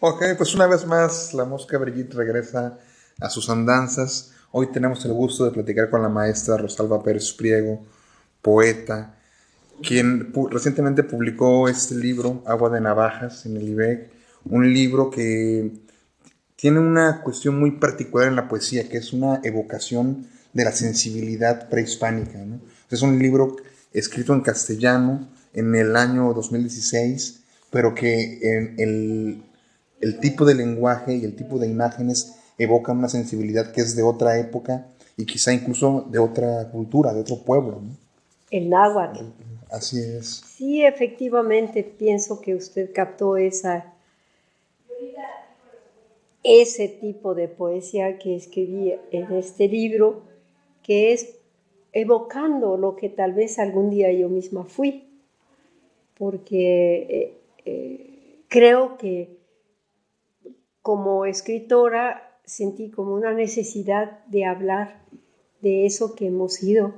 Ok, pues una vez más la mosca Brigitte regresa a sus andanzas. Hoy tenemos el gusto de platicar con la maestra Rosalba Pérez Priego, poeta, quien recientemente publicó este libro, Agua de Navajas, en el IBEC, un libro que tiene una cuestión muy particular en la poesía, que es una evocación de la sensibilidad prehispánica. Es un libro escrito en castellano en el año 2016, pero que en el el tipo de lenguaje y el tipo de imágenes evocan una sensibilidad que es de otra época y quizá incluso de otra cultura, de otro pueblo. El náhuatl. Así es. Sí, efectivamente, pienso que usted captó esa, ese tipo de poesía que escribí en este libro, que es evocando lo que tal vez algún día yo misma fui, porque eh, eh, creo que como escritora sentí como una necesidad de hablar de eso que hemos sido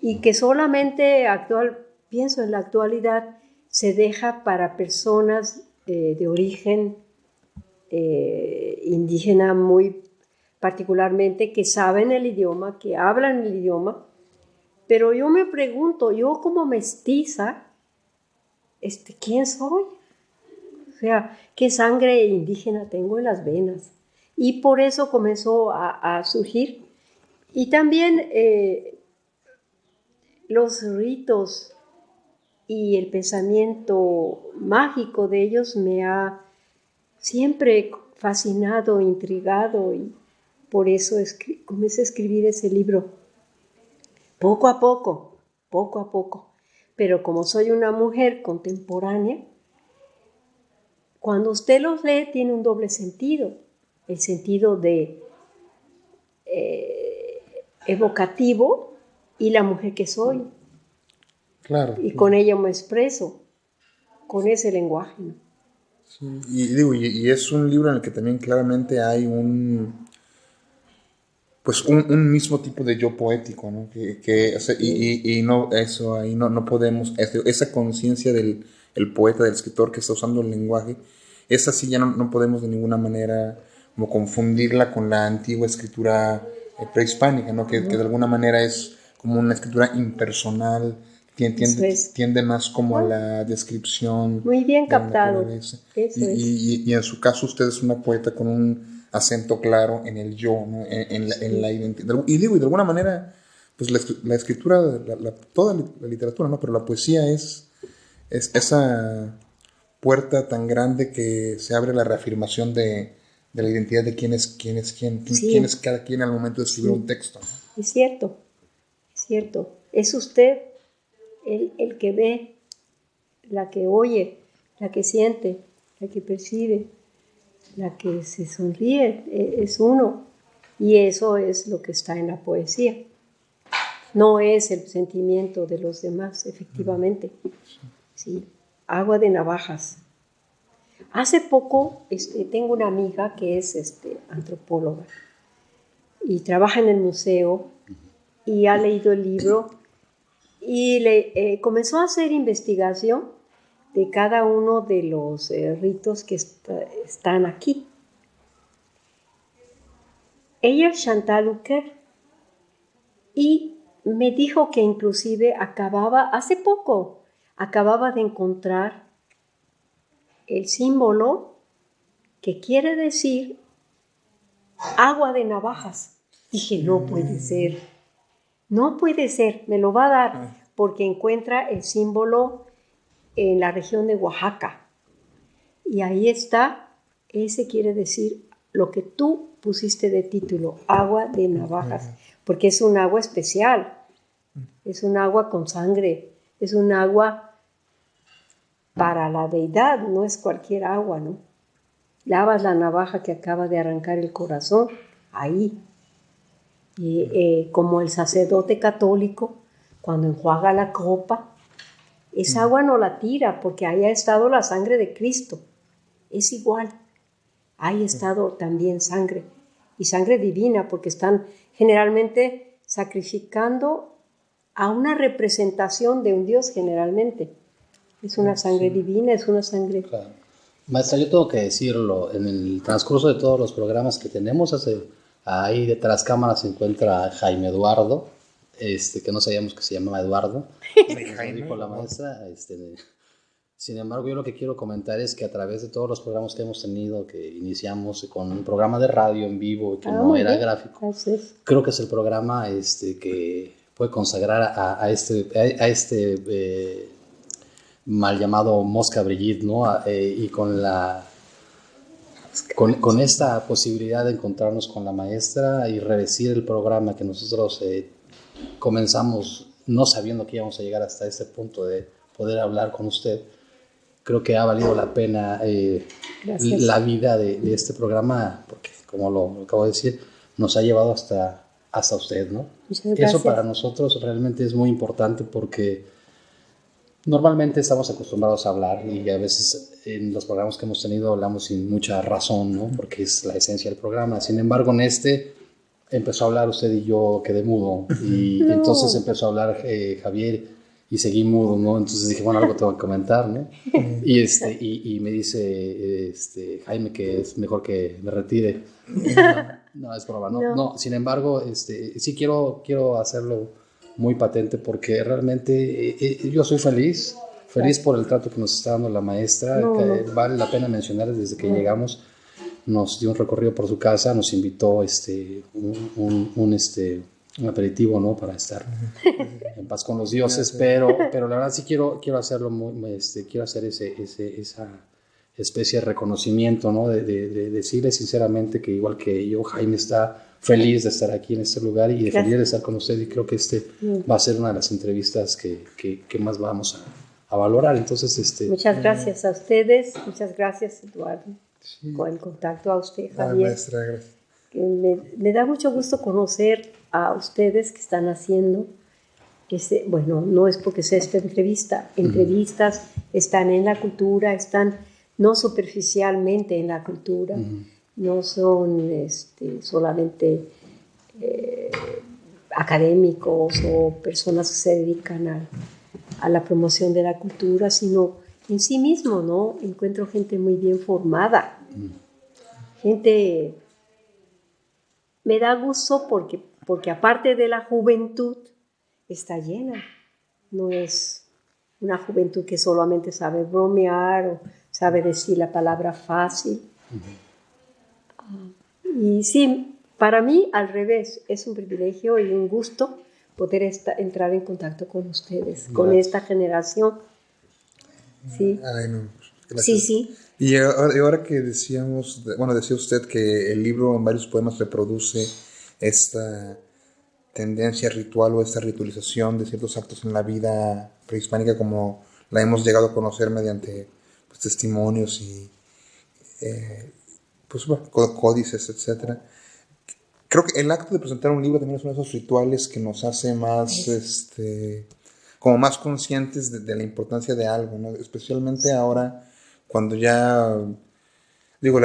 y que solamente actual, pienso en la actualidad, se deja para personas de origen eh, indígena muy particularmente, que saben el idioma, que hablan el idioma, pero yo me pregunto, yo como mestiza, este, ¿quién soy? Sea, qué sangre indígena tengo en las venas. Y por eso comenzó a, surgir. Y también eh, los ritos y el pensamiento mágico de ellos me ha siempre fascinado, intrigado y por eso comencé a escribir ese libro. Poco a poco, poco a poco. Pero como soy una mujer contemporánea, cuando usted los lee tiene un doble sentido, el sentido de eh, evocativo y la mujer que soy. Claro. Y con ella me expreso, con ese lenguaje. y, digo, y, es un libro en el que también claramente hay un pues un, mismo tipo de yo poético, ¿no? Que, y, no eso ahí no, no podemos esa conciencia del el poeta, del escritor que está usando el lenguaje, esa sí ya no, podemos de ninguna manera como confundirla con la antigua escritura eh, prehispánica, ¿no? Que, de alguna manera es como una escritura impersonal, tiende, tiende más como a la descripción. Muy bien captado. y, en su caso usted es una poeta con un acento claro en el yo, en, la, identidad. Y digo, y de alguna manera, pues la, escritura, toda la literatura, ¿no? Pero la poesía es es esa puerta tan grande que se abre la reafirmación de, la identidad de quién es quién es quién, quién es cada quien al momento de escribir un texto. Es cierto, es cierto. Es usted el, el, que ve, la que oye, la que siente, la que percibe, la que se sonríe, e, es uno. Y eso es lo que está en la poesía. No es el sentimiento de los demás, efectivamente. ¿sí? Agua de navajas. Hace poco este, tengo una amiga que es este, antropóloga y trabaja en el museo y ha leído el libro y le, eh, comenzó a hacer investigación de cada uno de los eh, ritos que están aquí. Ella es Chantal Uker y me dijo que inclusive acababa hace poco acababa de encontrar el símbolo que quiere decir agua de navajas. Dije, no puede ser, no puede ser, me lo va a dar, ah. porque encuentra el símbolo en la región de Oaxaca. Y ahí está, ese quiere decir lo que tú pusiste de título, agua de navajas, porque es un agua especial, es un agua con sangre, es un agua para la deidad, no es cualquier agua, ¿no? Lavas la navaja que acaba de arrancar el corazón, ahí. Y eh, como el sacerdote católico, cuando enjuaga la copa, esa mm. agua no la tira porque ahí ha estado la sangre de Cristo. Es igual. Ahí ha estado también sangre. Y sangre divina porque están generalmente sacrificando a una representación de un Dios generalmente. Es una sangre divina, es una sangre... Maestra, yo tengo que decirlo, en el transcurso de todos los programas que tenemos, hace, ahí detrás cámaras se encuentra Jaime Eduardo, este, que no sabíamos que se llamaba Eduardo, dijo la maestra. Este, sin embargo, yo lo que quiero comentar es que a través de todos los programas que hemos tenido, que iniciamos con un programa de radio en vivo que ah, no era gráfico, creo que es el programa este, que puede consagrar a, este, a, este eh, mal llamado Mosca Brigitte, ¿no? Eh, y con la con, con, esta posibilidad de encontrarnos con la maestra y revestir el programa que nosotros eh, comenzamos no sabiendo que íbamos a llegar hasta este punto de poder hablar con usted, creo que ha valido la pena eh, la vida de, de, este programa, porque como lo, acabo de decir, nos ha llevado hasta, hasta usted, ¿no? Eso para nosotros realmente es muy importante porque Normalmente estamos acostumbrados a hablar y a veces en los programas que hemos tenido hablamos sin mucha razón, ¿no? Porque es la esencia del programa. Sin embargo, en este empezó a hablar usted y yo quedé mudo y entonces empezó a hablar eh, Javier y seguí mudo, ¿no? Entonces dije, bueno, algo tengo que comentar, ¿no? Y, este, y, y me dice este, Jaime que es mejor que me retire. No, es broma, no, no. Sin embargo, este, sí quiero, quiero hacerlo muy patente porque realmente eh, eh, yo soy feliz, feliz por el trato que nos está dando la maestra. vale la pena mencionar desde que llegamos, nos dio un recorrido por su casa, nos invitó este, un, un, este, un aperitivo ¿no? para estar en paz con los dioses, pero, pero la verdad sí quiero, quiero hacerlo, muy, este, quiero hacer ese, ese, esa especie de reconocimiento, ¿no? de, de decirle sinceramente que igual que yo, Jaime está feliz de estar aquí en este lugar y de feliz de estar con usted y creo que este mm. va a ser una de las entrevistas que, que, más vamos a, a, valorar. Entonces, este... Muchas gracias a ustedes, muchas gracias Eduardo, con el contacto a usted Javier. me, me, da mucho gusto conocer a ustedes que están haciendo, ese, bueno, no es porque sea esta entrevista, entrevistas están en la cultura, están no superficialmente en la cultura no son este, solamente eh, académicos o personas que se dedican a, la promoción de la cultura, sino en sí mismo, ¿no? Encuentro gente muy bien formada, gente... Me da gusto porque, porque aparte de la juventud, está llena. No es una juventud que solamente sabe bromear o sabe decir la palabra fácil. Y sí, para mí al revés, es un privilegio y un gusto poder entrar en contacto con ustedes, con esta generación. Sí. sí, sí. Y ahora, que decíamos, bueno, decía usted que el libro en varios poemas reproduce esta tendencia ritual o esta ritualización de ciertos actos en la vida prehispánica como la hemos llegado a conocer mediante pues, testimonios y eh, pues, códices, etc. Creo que el acto de presentar un libro también es uno de esos rituales que nos hace más, este, como más conscientes de, la importancia de algo, ¿no? especialmente ahora cuando ya, digo,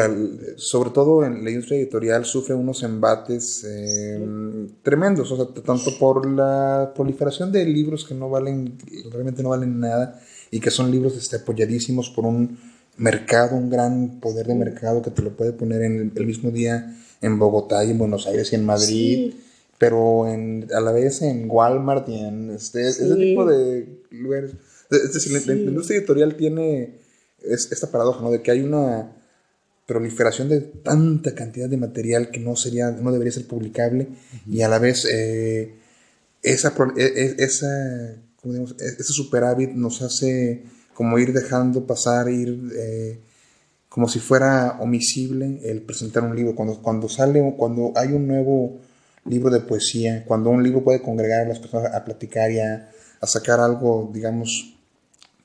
sobre todo en la industria editorial sufre unos embates em, tremendos, o sea, tanto por la proliferación de libros que no valen, realmente no valen nada y que son libros este, apoyadísimos por un mercado, un gran poder de mercado que te lo puede poner en el, mismo día en Bogotá y en Buenos Aires y en Madrid, pero en, a la vez en Walmart y en este, ese tipo de lugares. Es decir, la, industria editorial tiene esta paradoja, ¿no? De que hay una proliferación de tanta cantidad de material que no sería, no debería ser publicable y a la vez eh, esa, e, e, esa, e, ese superávit nos hace como ir dejando pasar, ir eh, como si fuera omisible el presentar un libro. Cuando, cuando sale, cuando hay un nuevo libro de poesía, cuando un libro puede congregar a las personas a platicar y a, sacar algo, digamos,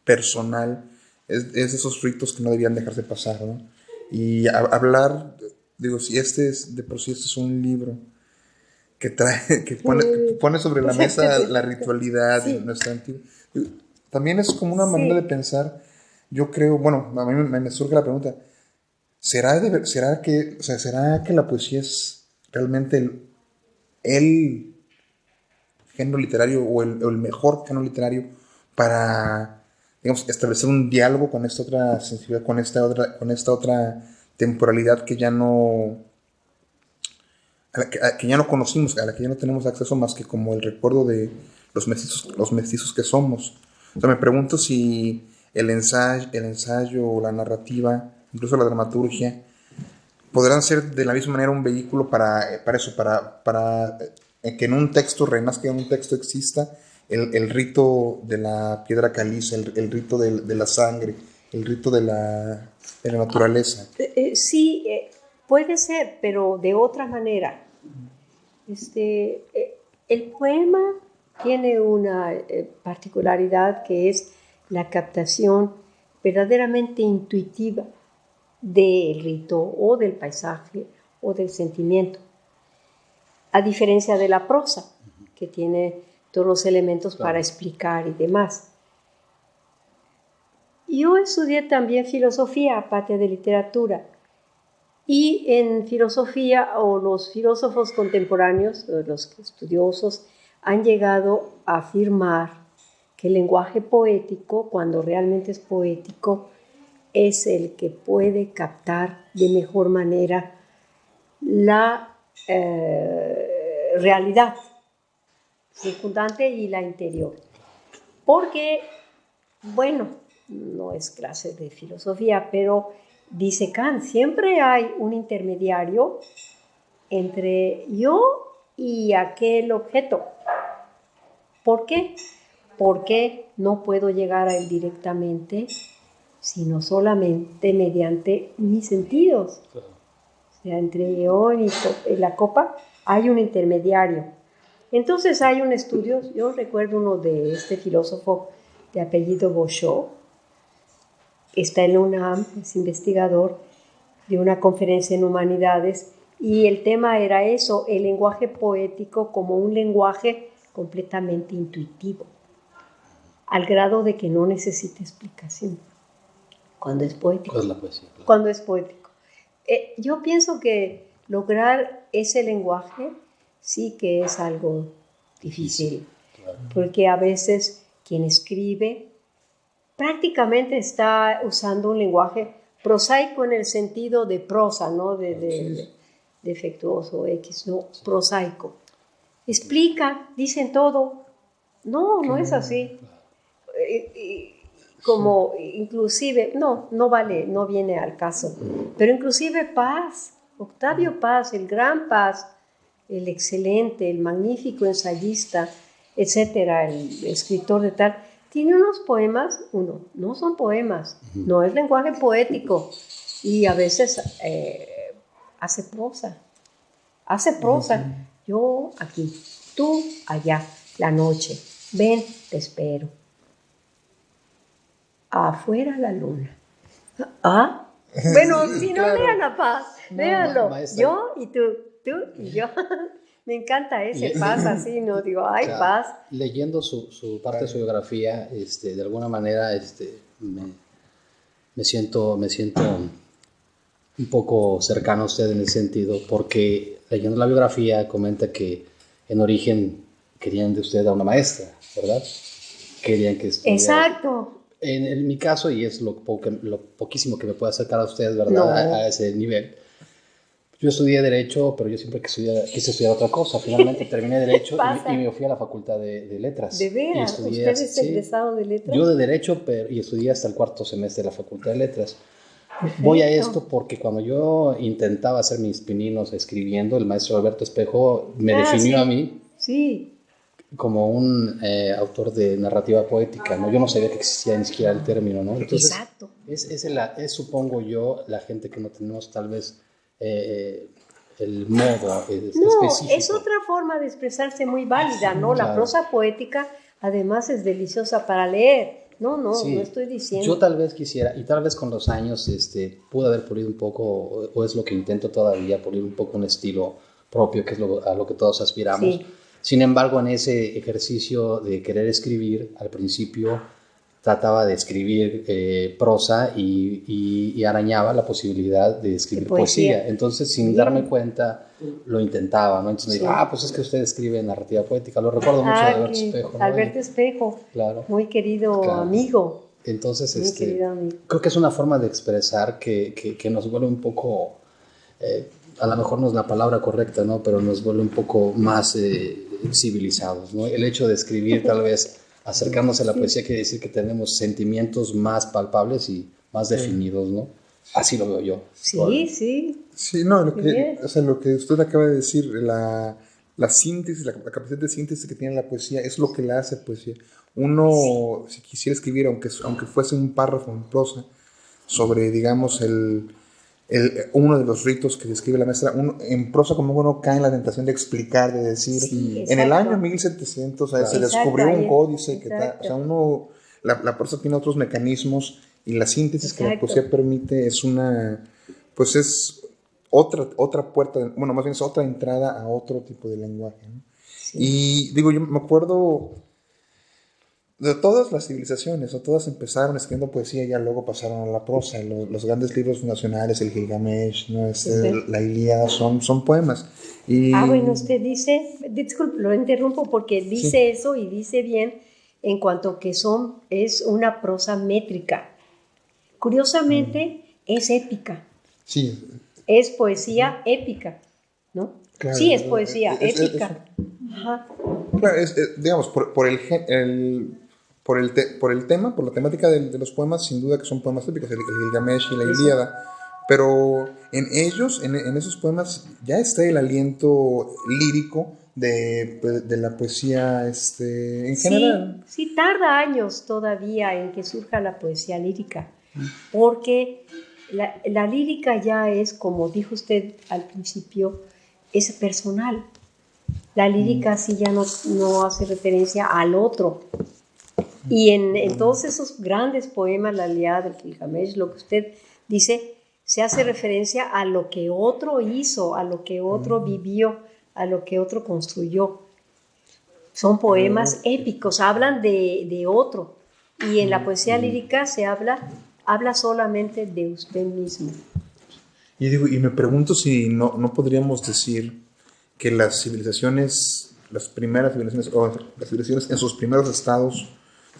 personal, es, de esos ritos que no debían dejarse pasar. Y hablar, digo, si este es, de por sí este es un libro que trae, que pone, pone sobre la mesa la ritualidad de nuestra antigua también es como una manera de pensar, yo creo, bueno, a mí me, surge la pregunta, ¿será, será, que, o sea, ¿será que la poesía es realmente el, género literario o el, mejor género literario para digamos, establecer un diálogo con esta otra sensibilidad, con esta otra, con esta otra temporalidad que ya no, que, ya no conocimos, a la que ya no tenemos acceso más que como el recuerdo de los mestizos, los mestizos que somos. O sea, me pregunto si el ensayo, el ensayo, la narrativa, incluso la dramaturgia, podrán ser de la misma manera un vehículo para, para eso, para, para eh, que en un texto renazca, en un texto exista el, el rito de la piedra caliza, el, el rito de, de, la sangre, el rito de la, de la naturaleza. Eh, eh, sí, puede ser, pero de otra manera. Este, el poema tiene una particularidad que es la captación verdaderamente intuitiva del rito o del paisaje o del sentimiento. A diferencia de la prosa, que tiene todos los elementos para explicar y demás. Yo estudié también filosofía, aparte de literatura. Y en filosofía, o los filósofos contemporáneos, los estudiosos, han llegado a afirmar que el lenguaje poético, cuando realmente es poético, es el que puede captar de mejor manera la eh, realidad circundante y la interior. Porque, bueno, no es clase de filosofía, pero dice Kant, siempre hay un intermediario entre yo y aquel objeto. ¿Por qué? Porque no puedo llegar a él directamente sino solamente mediante mis sentidos. O sea, entre yo y la copa hay un intermediario. Entonces hay un estudio, yo recuerdo uno de este filósofo de apellido Bouchot, está en la UNAM, es investigador de una conferencia en humanidades, y el tema era eso, el lenguaje poético como un lenguaje completamente intuitivo, al grado de que no necesita explicación cuando es poético. es la poesía? Cuando es poético. Eh, yo pienso que lograr ese lenguaje sí que es algo difícil, porque a veces quien escribe prácticamente está usando un lenguaje prosaico en el sentido de prosa, no de, defectuoso X, no, prosaico. Explica, dicen todo. No, no es así. Eh, como inclusive, no, no vale, no viene al caso, pero inclusive Paz, Octavio Paz, el gran Paz, el excelente, el magnífico ensayista, etcétera, el escritor de tal, tiene unos poemas, uno, no son poemas, no es lenguaje poético y a veces eh, hace prosa, hace prosa, yo aquí, tú allá, la noche, ven, te espero afuera la luna. ¿Ah? Bueno, si no, vean la paz, véanlo. yo y tú, tú y yo. Me encanta ese paz así, ¿no? Digo, ay, paz. Leyendo su, su, parte de su biografía, este, de alguna manera este, me, me, siento, me siento un poco cercano a usted en el sentido, porque leyendo la biografía comenta que en origen querían de usted a una maestra, ¿verdad? Querían que estudiara. Exacto. En, mi caso, y es lo, lo, poquísimo que me puede acercar a ustedes, ¿verdad? A, ese nivel. Yo estudié Derecho, pero yo siempre quise estudiar otra cosa. Finalmente terminé Derecho y, me fui a la Facultad de, Letras. ¿De veras? ¿Usted es egresado de Letras? Yo de Derecho pero, y estudié hasta el cuarto semestre de la Facultad de Letras. Voy a esto porque cuando yo intentaba hacer mis pininos escribiendo, el maestro Alberto Espejo me ah, definió a mí. Sí como un eh, autor de narrativa poética, ¿no? Yo no sabía que existía ni siquiera el término, ¿no? Exacto. Es, es, es, supongo yo, la gente que no tenemos tal vez eh, el modo no, es otra forma de expresarse muy válida, ¿no? La prosa poética además es deliciosa para leer. No, no, no estoy diciendo. Yo tal vez quisiera, y tal vez con los años este, pude haber pulido un poco, o, es lo que intento todavía, pulir un poco un estilo propio, que es lo, a lo que todos aspiramos. Sí sin embargo, en ese ejercicio de querer escribir, al principio trataba de escribir eh, prosa y, arañaba la posibilidad de escribir poesía. Entonces, sin darme cuenta, lo intentaba, ¿no? Entonces me ah, pues es que usted escribe narrativa poética. Lo recuerdo mucho de Alberto Espejo. Alberto Espejo, claro. muy querido amigo. Entonces, Mi este, querido amigo. creo que es una forma de expresar que, que, que nos vuelve un poco, eh, a lo mejor no es la palabra correcta, ¿no? Pero nos vuelve un poco más eh, civilizados, ¿no? El hecho de escribir tal vez acercándose a la poesía quiere decir que tenemos sentimientos más palpables y más definidos, ¿no? Así lo veo yo. Sí, sí. Sí, no, lo que, o sea, lo que usted acaba de decir, la, la síntesis, la, la capacidad de síntesis que tiene la poesía es lo que la hace poesía. Uno, si quisiera escribir, aunque, aunque fuese un párrafo en prosa, sobre, digamos, el, el, uno de los ritos que describe la maestra, uno, en prosa como uno cae en la tentación de explicar, de decir, Sí, en el exacto. año 1700 o sea, se Exacto, descubrió un ahí- códice que exacto. o sea, uno, la, la prosa tiene otros mecanismos y la síntesis que la Exacto. poesía permite es una, pues es otra, otra puerta, bueno, más bien es otra entrada a otro tipo de lenguaje. ¿no? Y digo, yo me acuerdo de todas las civilizaciones, o todas empezaron escribiendo poesía y ya luego pasaron a la prosa. Lo- Los, grandes libros nacionales, el Gilgamesh, ¿no? Este, la Ilíada, son, son poemas. Y, Ah, bueno, usted dice, disculpe, lo interrumpo porque dice eso y dice bien en cuanto que son, es una prosa métrica. Curiosamente, es épica, Sí, es poesía épica, ¿no? Claro, sí, es es- poesía es- es- épica. Ajá. Claro, digamos, por, por el- por, el te- por el tema, por la temática de, los poemas, sin duda que son poemas típicos, el, el Gilgamesh y la Ilíada, pero en ellos, en, en esos poemas, ya está el aliento lírico de, de la poesía este, en general. Sí, sí, tarda años todavía en que surja la poesía lírica, porque la, la lírica ya es, como dijo usted al principio, es personal. La lírica sí ya no, no hace referencia al otro. Y en, en todos esos grandes poemas, la Ilíada del Gilgamesh, lo que usted dice, se hace referencia a lo que otro hizo, a lo que otro vivió, a lo que otro construyó. Son poemas épicos, hablan de, de otro. Y en la poesía lírica se habla, habla solamente de usted mismo. Y, digo, y me pregunto si no, no podríamos decir que las civilizaciones, las primeras civilizaciones, o las civilizaciones en sus primeros estados,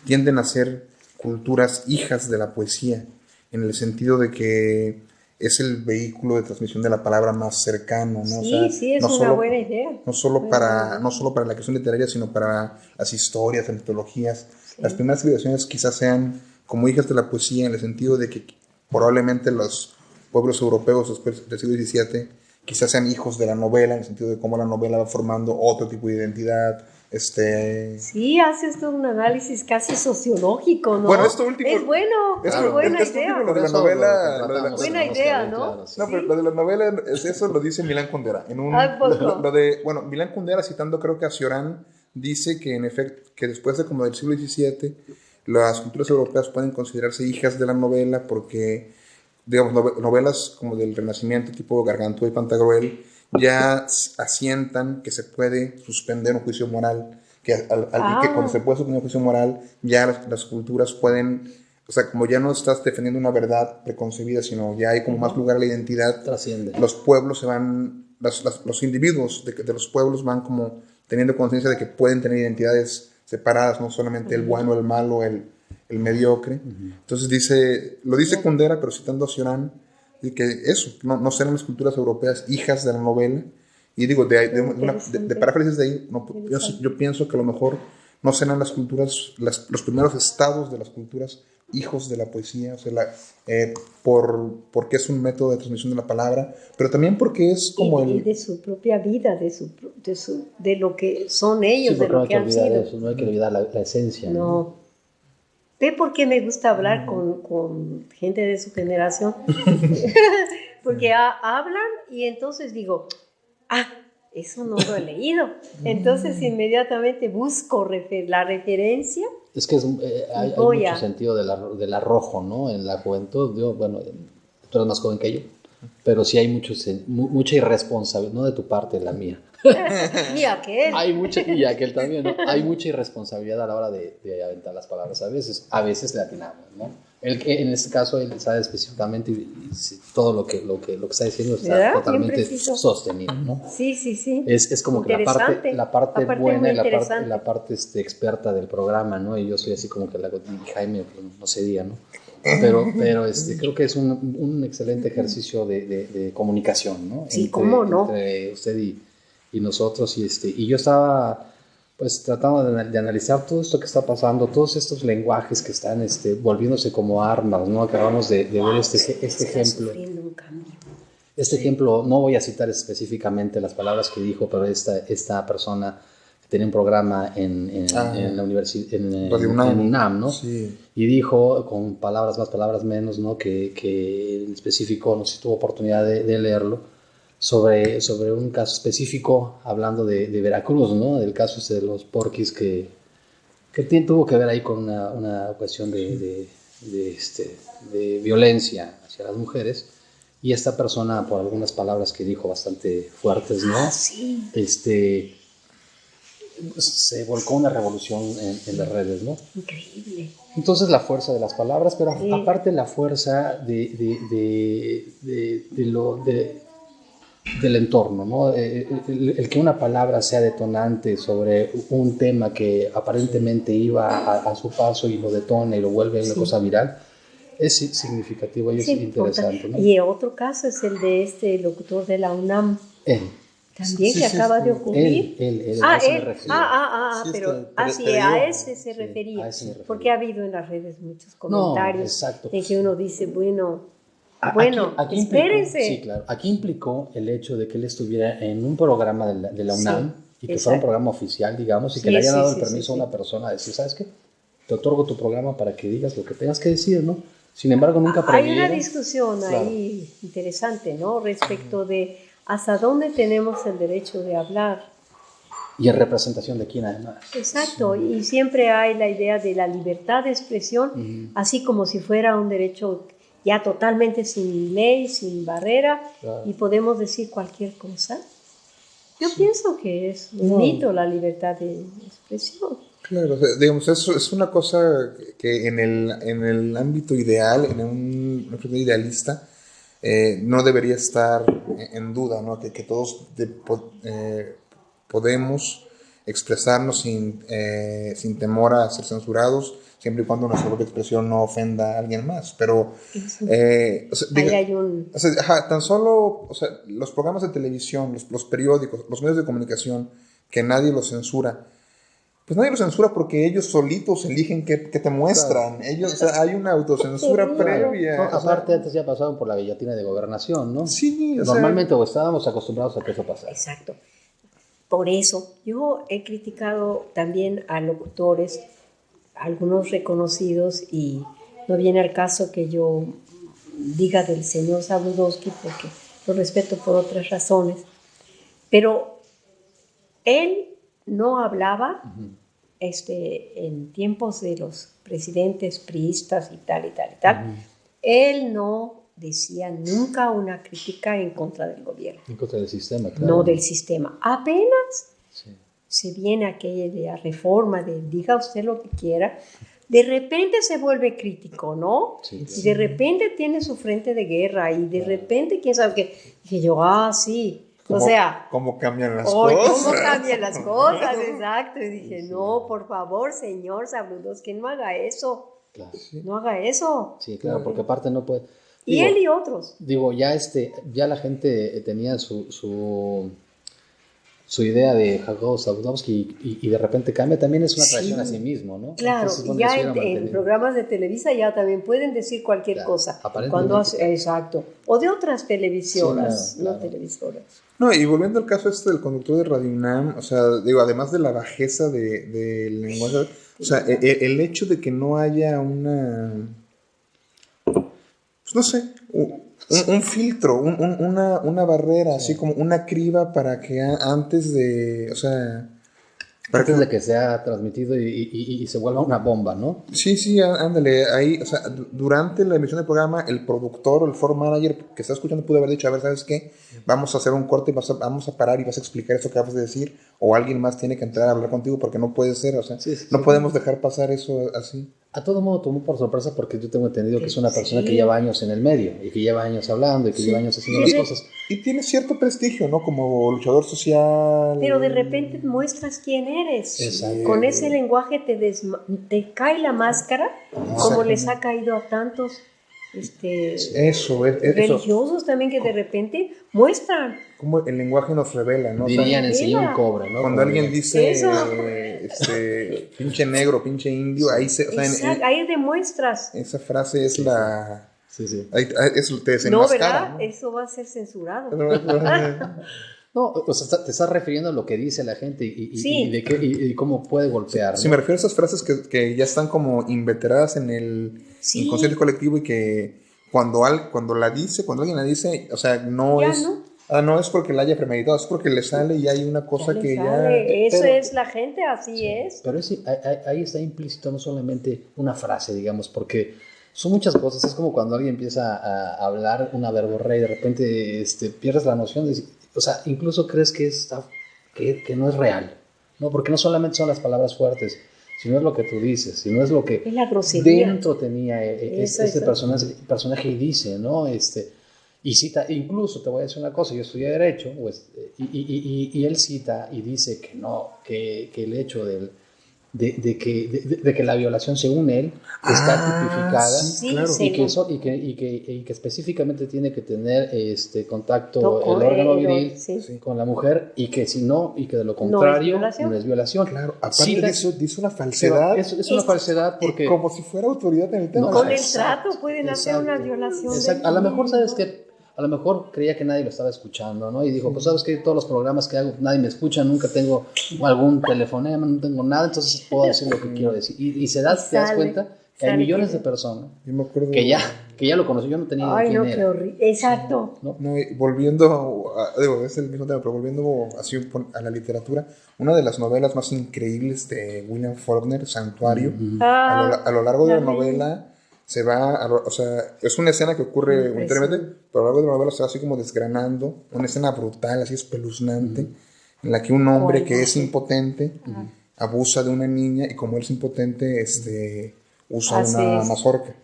tienden a ser culturas hijas de la poesía, en el sentido de que es el vehículo de transmisión de la palabra más cercano, ¿no? O Sí, sea, sí, es no una solo- buena idea. no solo para no solo para la creación literaria sino para las historias las mitologías las primeras civilizaciones quizás sean como hijas de la poesía en el sentido de que probablemente los pueblos europeos después del siglo XVII quizás sean hijos de la novela en el sentido de cómo la novela va formando otro tipo de identidad este Sí, haces todo un análisis casi sociológico, ¿no? Bueno, esto último- Es bueno, es buena esto idea. último lo de la novela- lo lo de la- tratamos, Buena idea, ¿no? claro, sí. No, pero lo de la novela, es- eso lo dice Milán Kundera. En un, Ah, ¿poco? lo, lo de, bueno, Milán Kundera, citando creo que a Cioran, dice que en efecto, que después de como del siglo XVII, las culturas europeas pueden considerarse hijas de la novela porque, digamos, nove- novelas como del Renacimiento, tipo Gargantúa y Pantagruel, ya asientan que se puede suspender un juicio moral, que, al- al- que Ah. cuando se puede suspender un juicio moral, ya las, las culturas pueden, o sea, como ya no estás defendiendo una verdad preconcebida, sino ya hay como más lugar a la identidad, Trasciende. los pueblos se van, las- las- los individuos de, de los pueblos van como teniendo conciencia de que pueden tener identidades separadas, no solamente el bueno, el malo, el, el mediocre. Entonces dice, lo dice Kundera, pero citando a Cioran, dice que eso, no, no serán las culturas europeas hijas de la novela. Y digo, de, de, una- de- de paráfrasis de ahí, no, yo, yo pienso que a lo mejor no serán las culturas, las- los primeros estados de las culturas hijos de la poesía, o sea, la- eh, por, porque es un método de transmisión de la palabra, pero también porque es como y, y el... de su propia vida, de, su, pro- de, su, de lo que son Sí, ellos, de lo que que han sido. eso, no hay que olvidar la, la esencia. ¿no? No. ¿Ve por qué me gusta hablar con, con gente de su generación? Porque ha- hablan y entonces digo, ah, eso no lo he leído. Entonces inmediatamente busco refer- la referencia. Es que es, eh, hay, hay a- mucho sentido del arrojo, ¿no? En la juventud, yo, bueno, tú eres más joven que yo, pero sí hay mucho, mucha irresponsabilidad, no de tu parte, la mía. Y aquel. Hay mucha, y aquel también, ¿no? Hay mucha irresponsabilidad a la hora de, de aventar las palabras a veces. A veces le atinamos, ¿no? Él, en este caso, él sabe específicamente y, y todo lo que, lo, que, lo que está diciendo está ¿Verdad? Totalmente sostenido, ¿no? Sí, sí, sí. Es, es como que la parte, la parte Aparte, buena y la parte, la parte este, experta del programa, ¿no? Y yo soy así como que la y Jaime, pues, no se diga, ¿no? Pero, pero este, creo que es un, un excelente ejercicio de, de- de comunicación, ¿no? Sí, ¿cómo no? Entre usted y, y nosotros. Y, este, y yo estaba pues tratando de, de analizar todo esto que está pasando, todos estos lenguajes que están este, volviéndose como armas, ¿no? Acabamos de, de ver este, este ejemplo. Este ejemplo, no voy a citar específicamente las palabras que dijo, pero esta, esta persona tenía un programa en, en, Ah. en la universidad, en, UNAM. UNAM, ¿no? Sí. Y dijo, con palabras más, palabras menos, ¿no? Que, que en específico, no sé si tuvo oportunidad de, de leerlo, sobre, sobre un caso específico, hablando de, de Veracruz, ¿no? Del caso este de los porquis que, que tiene- tuvo que ver ahí con una, una cuestión de, de, de, este, de violencia hacia las mujeres. Y esta persona, por algunas palabras que dijo bastante fuertes, ¿no? Ah, sí. Este, se volcó una revolución en, en las redes, ¿no? Increíble. Entonces la fuerza de las palabras, pero Sí. aparte la fuerza de, de, de, de- lo, de- del entorno, ¿no? Eh, El, el que una palabra sea detonante sobre un tema que aparentemente iba a, a su paso y lo detona y lo vuelve una Sí. cosa viral, es si- significativo y es Sí, interesante, importa. ¿no? Y otro caso es el de este locutor de la UNAM, Él, también Sí, que sí, acaba sí. de ocurrir. él, él, él, Ah, él. Ah, ah, ah, Sí, pero, este, ah, pero sí, te a ese se refería. ese porque ha habido en las redes muchos No, comentarios exacto. en que uno dice, bueno, A- bueno, aquí- aquí implicó- espérense. sí, claro. Aquí implicó el hecho de que él estuviera en un programa de la, de la Sí, UNAM y que fuera un programa oficial, digamos, y que le hayan dado el permiso a una persona a decir, ¿sabes qué? Te otorgo tu programa para que digas lo que tengas que decir, ¿no? Sin embargo, nunca Hay una previeron. discusión Claro. ahí interesante, ¿no? Respecto de hasta dónde tenemos el derecho de hablar. Y en representación de quién, además. Exacto, y siempre hay la idea de la libertad de expresión, así como si fuera un derecho ya totalmente sin ley, sin barrera, Claro. y podemos decir cualquier cosa. Yo pienso que es un No. mito la libertad de expresión. Claro, digamos, es, es una cosa que en el, en el ámbito ideal, en un ámbito idealista, eh, no debería estar en duda, ¿no? Que, que todos de- eh, podemos expresarnos sin, eh, sin temor a ser censurados, siempre y cuando nuestra propia expresión no ofenda a alguien más. Pero, eh, o sea, Ahí diga- hay un... o sea, ajá, tan solo o sea, los programas de televisión, los, los periódicos, los medios de comunicación, que nadie los censura, pues nadie los censura porque ellos solitos eligen qué, qué te muestran. Ellos, o sea, hay una autocensura Claro. previa. No, o sea, aparte, antes ya pasaron por la guillotina de gobernación, ¿no? sí, o sea, Normalmente o estábamos acostumbrados a que eso pasara. Exacto. Por eso yo he criticado también a locutores, algunos reconocidos, y no viene al caso que yo diga del señor Sabludowski porque lo respeto por otras razones, pero él no hablaba este, en tiempos de los presidentes priistas y tal y tal y tal. Él no decía nunca una crítica en contra del gobierno En contra del sistema, claro. no del sistema. Apenas Sí. se viene aquella reforma de diga usted lo que quiera, de repente se vuelve crítico, ¿no? Sí, Y de repente tiene su frente de guerra y de repente, quién sabe qué. Dije yo, ah, sí. O sea, cómo cambian las Hoy, cosas. ¿Cómo cambian las cosas? Exacto. Y dije, no, por favor, señor Sabrudos, que no haga eso. Claro. No haga eso. Sí, claro, porque aparte no puede. Y él y otros. digo, ya este, ya la gente tenía su, su, su idea de Jacob Zabludowski y, y de repente cambia, también es una Sí. traición a sí mismo, ¿no? Claro, Entonces, ya en, programas de Televisa ya también pueden decir cualquier Claro, cosa. aparentemente, Cuando hace- exacto. O de otras televisoras, Sí, claro, no claro. televisoras. No, y volviendo al caso este del conductor de Radio UNAM, o sea, digo, además de la bajeza de- del lenguaje, o sea, e- e- el, hecho de que no haya una, pues no sé, un, un filtro, un- un- una, una barrera, así como una criba para que antes de, o sea, para Antes que, de que sea transmitido y, y- y- se vuelva una bomba, ¿no? Sí, sí, ándale, ahí, o sea, du- durante la emisión del programa, el productor o el floor manager que está escuchando pudo haber dicho, a ver, ¿sabes qué? Vamos a hacer un corte y vas a- vamos a parar y vas a explicar eso que acabas de decir, o alguien más tiene que entrar a hablar contigo porque no puede ser, o sea, Sí, sí, no podemos dejar pasar eso así. A todo modo tomó por sorpresa porque yo tengo entendido que es una persona Sí. que lleva años en el medio y que lleva años hablando y que Sí. lleva años haciendo Sí, las cosas. Y tiene cierto prestigio, ¿no? Como luchador social. Pero de repente muestras quién eres. Exacto. Con ese lenguaje te, desma- te cae la máscara, como les ha caído a tantos este, Eso, es, es- eso. religiosos también que de repente muestran. Como el lenguaje nos revela, ¿no? O sea, Dirían un mira. cobra, ¿no? cuando alguien dice, eh, este, pinche negro, pinche indio, ahí se, o sea, en- Exacto, en- ahí demuestras. esa frase es la, Sí, sí. ahí, eso te No, ¿verdad? ¿no? Eso va a ser censurado. No, o sea, te estás refiriendo a lo que dice la gente y, y- Sí. y de qué, y, y cómo puede golpear. Sí, ¿no? me refiero a esas frases que, que ya están como inveteradas en el Sí. inconsciente colectivo y que cuando, al, cuando la dice, cuando alguien la dice, o sea, no Ya, es... ¿no? Ah, no es porque la haya premeditado, es porque le sale y hay una cosa que le ya... sale. Eso pero- es la gente, así es. Pero ese- ahí, está implícito no solamente una frase, digamos, porque son muchas cosas. Es como cuando alguien empieza a hablar una verborrea y de repente este, pierdes la noción de... O sea, incluso crees que, está, que, que no es real, ¿no? Porque no solamente son las palabras fuertes, sino es lo que tú dices, sino es lo que Es la dentro tenía eh, Eso, ese personaje, personaje y dice, ¿no? Este, y cita, incluso te voy a decir una cosa, yo estudié Derecho, pues, y, y- y- y él cita y dice que no, que, que el hecho del, de, de que, de, de que la violación, según él, está Ah, tipificada. sí, Sí, claro. sí. Y que, eso- y, que, y, que, y que específicamente tiene que tener este contacto Toco, el órgano viril sí. Sí. con la mujer y que si no, y que de lo es contrario violación. no es violación. Claro, aparte Cita- dice, dice una falsedad es, es una Es- falsedad porque... como si fuera autoridad en el tema. No, Con el Exacto, trato pueden hacer exacto, una violación. Exacto. A lo mejor. ¿sabes que A lo mejor creía que nadie lo estaba escuchando, ¿no? Y dijo, pues sabes que todos los programas que hago, nadie me escucha, nunca tengo algún telefonema, no tengo nada, entonces puedo decir lo que quiero decir. Y, y se da, Y te das cuenta que hay millones que- de personas Yo me acuerdo... que ya, que ya lo conocí, yo no tenía Ay, quién no, qué horrible. Exacto. No, volviendo, a, digo, es el mismo tema, pero volviendo así a la literatura, una de las novelas más increíbles de William Faulkner, Santuario, a, lo, Ah, a lo largo de la novela se va, a o sea, es una escena que ocurre Impresionante. unitariamente, pero a lo largo de la novela se va así como desgranando, una escena brutal, así espeluznante, en la que un hombre que es impotente abusa de una niña y como él es impotente, este usa Así una es. mazorca.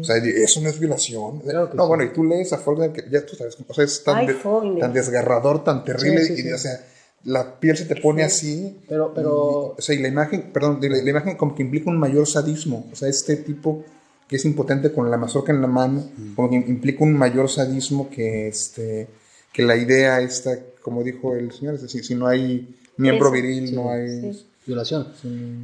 O sea, eso no es violación. Claro no, sí. bueno, y tú lees a Faulkner que ya tú sabes, o sea, es tan, Ay, de- tan desgarrador, tan terrible, Sí, sí, y, sí. o sea, la piel se te pone así. Pero, pero, O sea, y la imagen, perdón, la, la imagen como que implica un mayor sadismo. O sea, este tipo que es impotente con la mazorca en la mano, como que implica un mayor sadismo que este que la idea esta, como dijo el señor, es decir, si no hay miembro Eso. viril, Sí, no hay... sí. violación.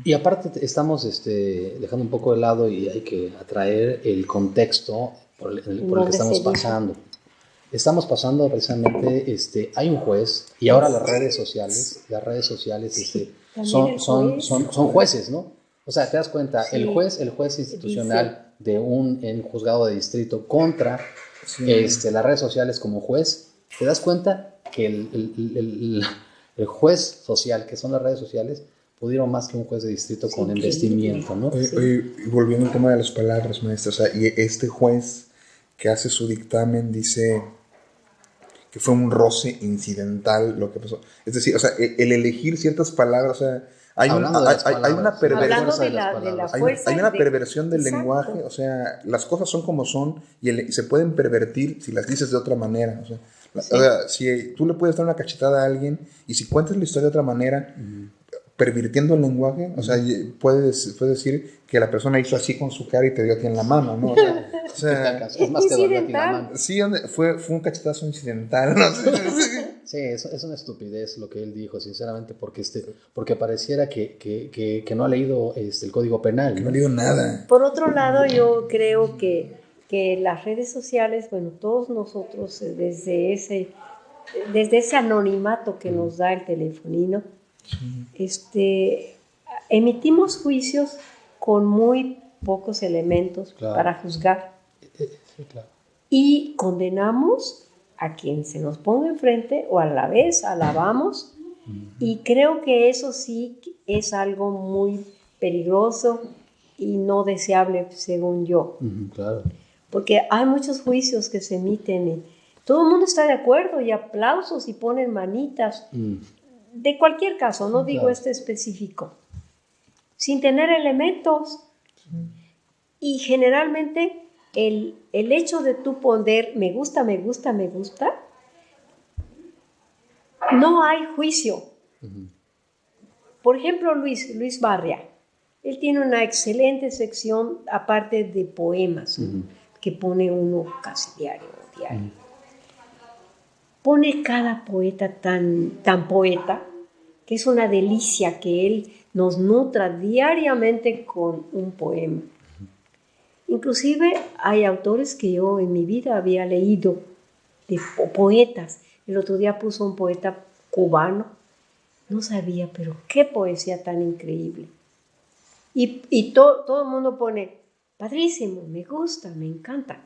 Y aparte te- estamos este, dejando un poco de lado y hay que atraer el contexto por el, por el que estamos pasando. Estamos pasando precisamente, este, hay un juez y ahora las redes sociales, las redes sociales este, son, son, son, son jueces, ¿no? O sea, te das cuenta, Sí. el juez, el juez institucional de un en juzgado de distrito contra este, las redes sociales como juez, te das cuenta que el, el- el- el juez social, que son las redes sociales, pudieron más que un juez de distrito con investimiento, ¿no? Oye, oye, y volviendo al tema de las palabras, maestra, o sea, y este juez que hace su dictamen dice que fue un roce incidental lo que pasó. Es decir, o sea, e- el elegir ciertas palabras, o sea, hay, un- hay, una perversión. De la, de la. Hay, una perversión del Exacto. lenguaje, o sea, las cosas son como son y, el- se pueden pervertir si las dices de otra manera. O sea, o sea, si tú le puedes dar una cachetada a alguien y si cuentas la historia de otra manera, pervirtiendo el lenguaje, o sea, puedes, puedes decir que la persona hizo así con su cara y te dio a ti en la mano, ¿no? O sea, o sea, Es más, te dolió a ti la Incidental. mano. sí, fue, fue un cachetazo incidental, no sé. Sí, es, es una estupidez lo que él dijo, sinceramente, porque, este, porque pareciera que, que, que, que no ha leído este, el Código Penal. Que ¿no? no le digo nada. Por otro lado, yo creo que, que las redes sociales, bueno, todos nosotros eh, desde ese, desde ese anonimato que nos da el telefonino, este, emitimos juicios con muy pocos elementos Claro. para juzgar Eh, Sí, claro. y condenamos a quien se nos ponga enfrente o a la vez alabamos. Y creo que eso sí es algo muy peligroso y no deseable según yo. Claro. porque hay muchos juicios que se emiten y todo el mundo está de acuerdo y aplausos y ponen manitas. Mm, de cualquier caso no digo este específico. Sin tener elementos. Y generalmente el, el hecho de tú poner me gusta, me gusta, me gusta, no hay juicio. Por ejemplo, Luis, Luis Barria, él tiene una excelente sección aparte de poemas, que pone uno casi diario, diario. Pone cada poeta tan, tan poeta, que es una delicia que él nos nutra diariamente con un poema. Inclusive hay autores que yo en mi vida había leído, de poetas. El otro día puso un poeta cubano, no sabía, pero qué poesía tan increíble. Y, y todo el mundo pone, padrísimo, me gusta, me encanta.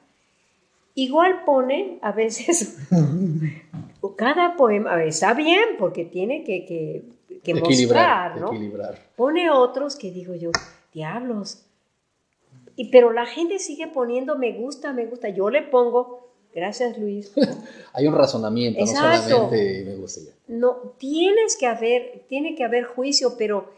Igual pone a veces, cada poema, a ver, está bien, porque tiene que, que, que mostrar, ¿no? Pone otros que digo yo, diablos, y, pero la gente sigue poniendo me gusta, me gusta. Yo le pongo, gracias Luis. Hay un razonamiento, no solamente me gusta ya. No, tienes que haber, tiene que haber juicio, pero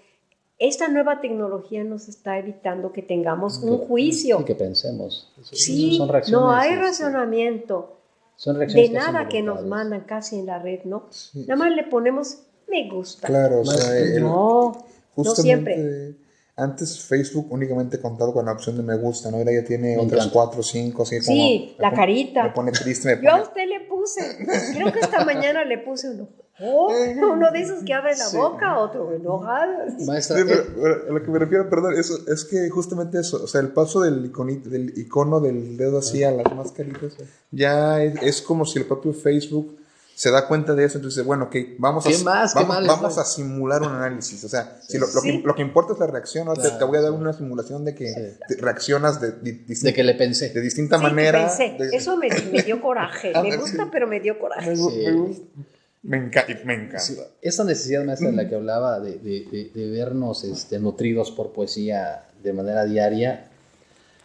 esta nueva tecnología nos está evitando que tengamos un juicio. Y que pensemos. sí, no hay este, razonamiento. Son de nada que nos mandan casi en la red, ¿no? Nada más le ponemos me gusta. Claro, o sea, no, no siempre. Antes Facebook únicamente contaba con la opción de me gusta, ¿no? Ahora ya tiene otras cuatro, cinco, así como... Sí, la carita. Me pone triste, Yo a usted le puse, creo que esta mañana le puse uno. Oh, uno de esos que abre la boca, otro enojado. Maestra, sí, pero, a lo que me refiero, perdón, eso, es que justamente eso, o sea, el paso del, del icono del dedo así a las mascaritas, ya es, es como si el propio Facebook se da cuenta de eso, entonces, bueno, ok, vamos, a, vamos, a simular un análisis. O sea, si lo, que, importa es la reacción, te, voy a dar una simulación de que reaccionas de, de, que le pensé. De distinta manera. Eso me, dio coraje. me gusta, pero me dio coraje. Me, encanta. Me encanta. Esa necesidad maestra de la que hablaba de, vernos este, nutridos por poesía de manera diaria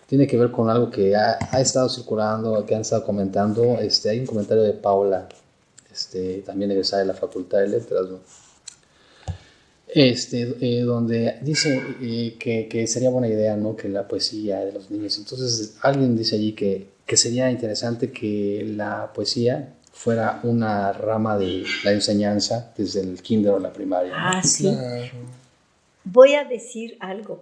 tiene que ver con algo que ha, ha, estado circulando, que han estado comentando. Este, hay un comentario de Paula este, también egresada de la Facultad de Letras, este, eh, donde dice eh, que, sería buena idea ¿no? que la poesía de los niños. Entonces, alguien dice allí que, que sería interesante que la poesía fuera una rama de la enseñanza desde el kinder o la primaria. Ah, sí. Voy a decir algo.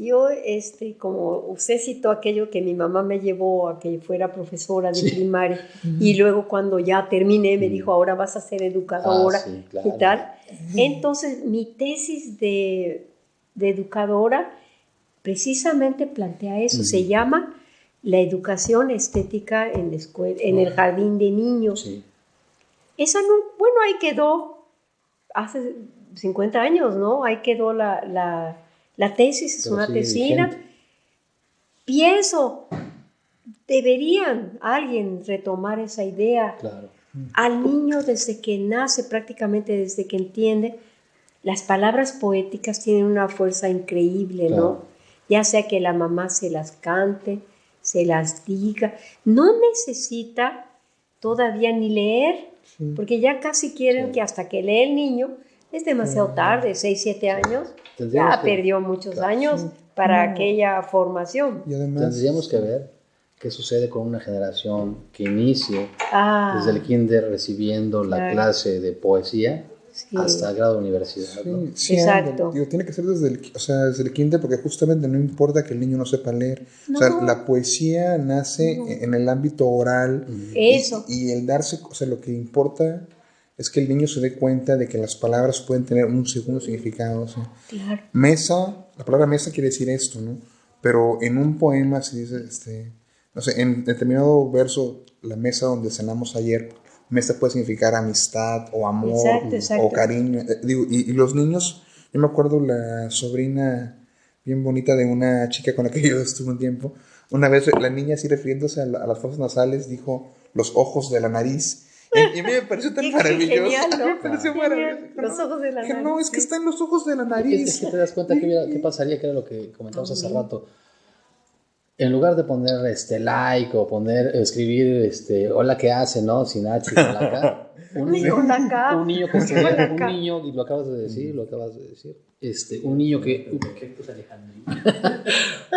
Yo, este, como usted citó aquello que mi mamá me llevó a que fuera profesora de primaria y luego cuando ya terminé me dijo, ahora vas a ser educadora ah, y tal. Entonces, mi tesis de, de educadora precisamente plantea eso, se llama la educación estética en, la escuela, en el jardín de niños. Esa no, bueno, ahí quedó hace 50 años, ¿no? Ahí quedó la la tesis es una tesina. Pienso, deberían alguien retomar esa idea. Al niño desde que nace, prácticamente desde que entiende, las palabras poéticas tienen una fuerza increíble, ¿no? Ya sea que la mamá se las cante, se las diga, no necesita todavía ni leer, porque ya casi quieren que hasta que lee el niño, es demasiado tarde, 6, 7 años, ya perdió muchos años para aquella formación. Y Tendríamos que ver qué sucede con una generación que inicie ah. desde el kinder recibiendo la clase de poesía hasta el grado de universidad. Sí, Exacto. tiene que ser desde el, o sea, desde el kinder porque justamente no importa que el niño no sepa leer. O sea, la poesía nace en el ámbito oral. Eso. y el darse, o sea, lo que importa es que el niño se dé cuenta de que las palabras pueden tener un segundo significado. claro. Mesa, la palabra mesa quiere decir esto, ¿no? Pero en un poema se dice, este, no sé, en determinado verso, la mesa donde cenamos ayer, mesa puede significar amistad o amor o cariño. Eh, y, los niños, yo me acuerdo la sobrina bien bonita de una chica con la que yo estuve un tiempo, una vez la niña así refiriéndose a, a las fosas nasales dijo los ojos de la nariz y, a mí me pareció tan maravilloso. Genial, ¿no? Me pareció maravilloso. Los ojos de la nariz. no, es que está en los ojos de la nariz. Es, que te das cuenta que qué pasaría, que era lo que comentamos hace rato. En lugar de poner este like o poner, escribir este hola qué hace, ¿no? Sin H con la un niño, un niño que se, un niño, y lo acabas de decir, lo acabas de decir, este, un niño que,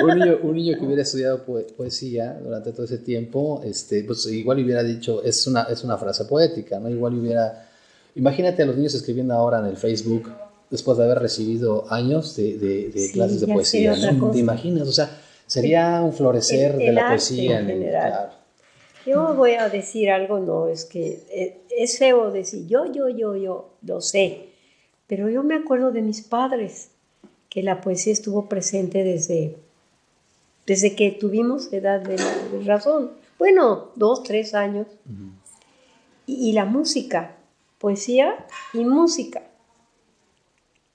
un, niño, un niño que hubiera estudiado poesía durante todo ese tiempo, este, pues igual hubiera dicho, es una, es una frase poética, ¿no? Igual hubiera, imagínate a los niños escribiendo ahora en el Facebook, después de haber recibido años de, de, clases de poesía, ¿no? ¿Te imaginas? O sea, sería un florecer de la poesía en general. Yo voy a decir algo, no, es que eh, es feo decir yo, yo, yo, yo, lo sé, pero yo me acuerdo de mis padres, que la poesía estuvo presente desde, desde que tuvimos edad de, razón. Bueno, dos, tres años. y, y la música, poesía y música.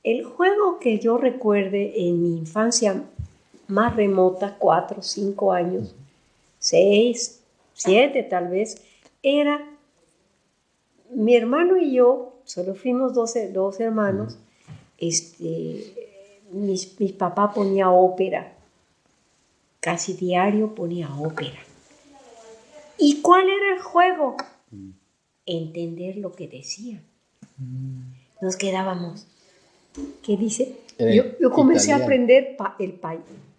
El juego que yo recuerde en mi infancia más remota, cuatro, cinco años, seis, siete tal vez, era mi hermano y yo, solo fuimos dos, dos hermanos, este, mi, mi papá ponía ópera, casi diario ponía ópera. ¿Y cuál era el juego? Entender lo que decía. Nos quedábamos. ¿Qué dice? Yo, comencé a aprender el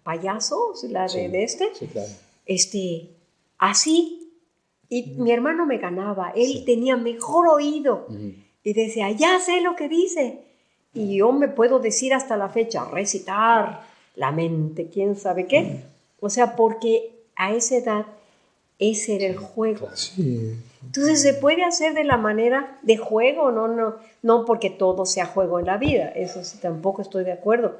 payaso, la de, este, este, así. Y mi hermano me ganaba, él tenía mejor oído. Y decía, ya sé lo que dice. Y yo me puedo decir hasta la fecha, recitar la mente, quién sabe qué. O sea, porque a esa edad ese era el juego. Entonces se puede hacer de la manera de juego, no, no, no porque todo sea juego en la vida, eso sí tampoco estoy de acuerdo.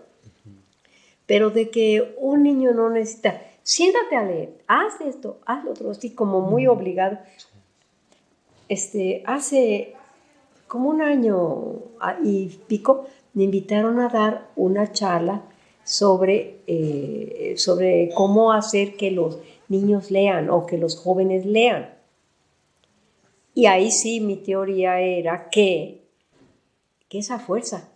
Pero de que un niño no necesita, siéntate a leer, haz esto, haz lo otro, así como muy obligado. Este, hace como un año y pico me invitaron a dar una charla sobre, eh, sobre cómo hacer que los niños lean o que los jóvenes lean. Y ahí sí mi teoría era que, que esa fuerza.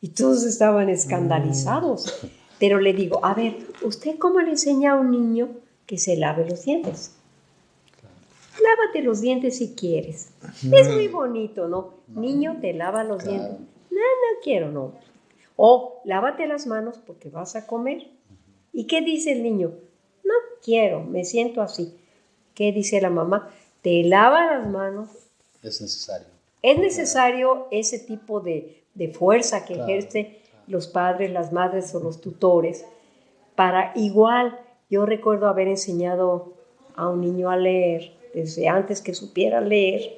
Y todos estaban escandalizados. Pero le digo, a ver, ¿usted cómo le enseña a un niño que se lave los dientes? Lávate los dientes si quieres. Es muy bonito, ¿no? Niño, te lava los dientes. No, no quiero, no. O lávate las manos porque vas a comer. ¿Y qué dice el niño? No quiero, me siento así. ¿Qué dice la mamá? Te lava las manos. Es necesario. Es necesario ese tipo de, fuerza que ejerce los padres, las madres o los tutores para igual, yo recuerdo haber enseñado a un niño a leer desde antes que supiera leer,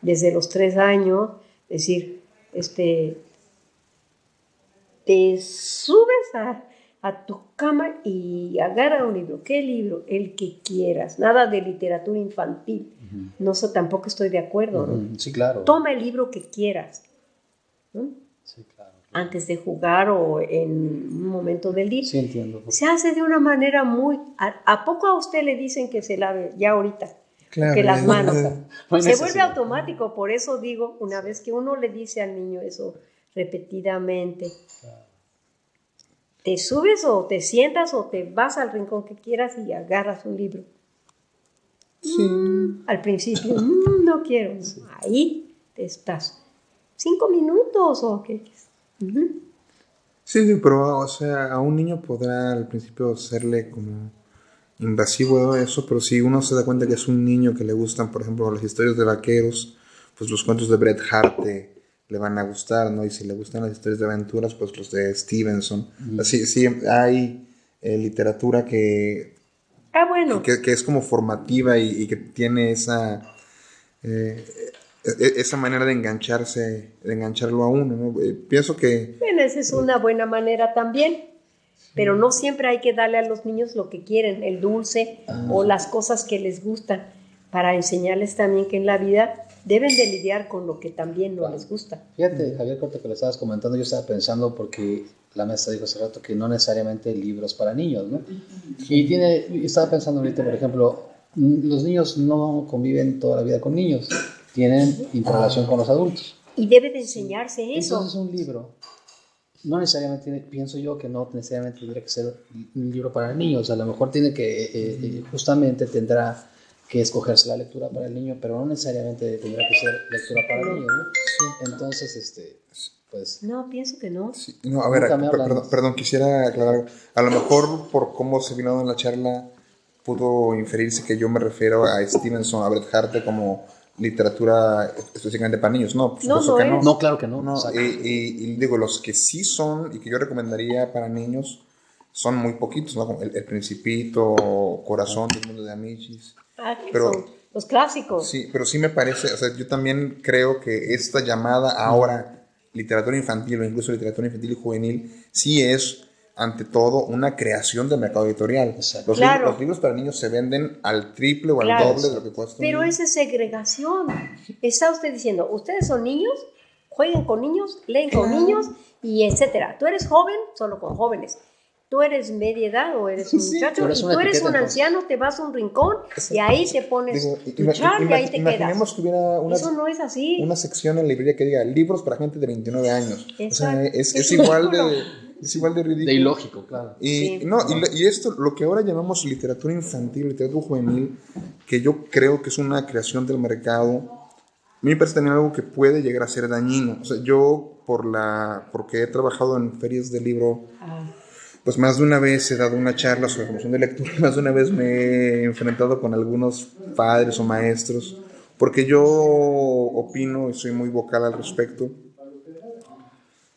desde los tres años, decir, este, te subes a, a tu cama y agarra un libro. ¿Qué libro? El que quieras. Nada de literatura infantil. No sé, tampoco estoy de acuerdo. Sí, claro. Toma el libro que quieras. Claro. Antes de jugar o en un momento del día. Sí, entiendo. Se hace de una manera muy... ¿A, poco a usted le dicen que se lave ya ahorita? Claro, que las manos. se vuelve automático. Por eso digo, una vez que uno le dice al niño eso repetidamente, te subes o te sientas o te vas al rincón que quieras y agarras un libro. Sí. Mm, al principio, mm, no quiero. Ahí te estás. ¿Cinco minutos o qué? Sí, sí, pero o sea, a un niño podrá al principio serle como invasivo eso, pero si uno se da cuenta que es un niño que le gustan, por ejemplo, las historias de vaqueros, pues los cuentos de Bret Hart, le van a gustar, ¿no? Y si le gustan las historias de aventuras, pues los de Stevenson. Así, sí, hay eh, literatura que, ah, bueno. que, es como formativa y, que tiene esa, eh, esa manera de engancharse, de engancharlo a uno, ¿no? Eh, pienso que... Bueno, esa es una buena manera también. Pero no siempre hay que darle a los niños lo que quieren, el dulce o las cosas que les gustan, para enseñarles también que en la vida deben de lidiar con lo que también no les gusta. Fíjate, Javier, corto que lo estabas comentando, yo estaba pensando porque la maestra dijo hace rato que no necesariamente libros para niños, ¿no? Y tiene, estaba pensando ahorita, por ejemplo, los niños no conviven toda la vida con niños, tienen interrelación con los adultos. Y debe de enseñarse eso. Entonces un libro, no necesariamente, pienso yo que no necesariamente tendría que ser un libro para niños, a lo mejor tiene que, eh, eh, justamente tendrá que escogerse la lectura para el niño, pero no necesariamente tendrá que ser lectura para el niño, ¿no? Entonces, este, pues... No, pienso que no. Sí, no, a ver, perdón, perdón, quisiera aclarar algo. A lo mejor por cómo se vino dando en la charla pudo inferirse que yo me refiero a Stevenson, a Bret Harte como literatura específicamente para niños. No, por No, supuesto no que no. No, claro que no. Y, y- y digo, los que sí son y que yo recomendaría para niños son muy poquitos, ¿no? El, El Principito, Corazón del Mundo de Amichis. Ah, que Pero- son los clásicos. Sí, pero sí me parece, o sea, yo también creo que esta llamada ahora literatura infantil o incluso literatura infantil y juvenil sí es ante todo una creación del mercado editorial. Exacto. Los, Claro. libros, los libros para niños se venden al triple o al Claro. doble de lo que cuesta. Pero esa es segregación. Está usted diciendo, ustedes son niños, jueguen con niños, leen con niños y etcétera. Tú eres joven, solo con jóvenes. Tú eres media edad o eres un Sí, muchacho pero y tú eres un anciano, te vas a un rincón y ahí te pones Digo, tu char y ahí te imaginemos quedas. que hubiera una, Eso no es así. una sección en la librería que diga libros para gente de 29 años. O sea, Exacto. es, Es es igual de, es igual de ridículo. De ilógico, claro. Y, Sí. no, y, y esto, lo que ahora llamamos literatura infantil, literatura juvenil, que yo creo que es una creación del mercado, a mí me parece también algo que puede llegar a ser dañino. O sea, yo, por la, porque he trabajado en ferias de libro, Ah, pues más de una vez he dado una charla sobre promoción de lectura, más de una vez me he enfrentado con algunos padres o maestros, porque yo opino y soy muy vocal al respecto,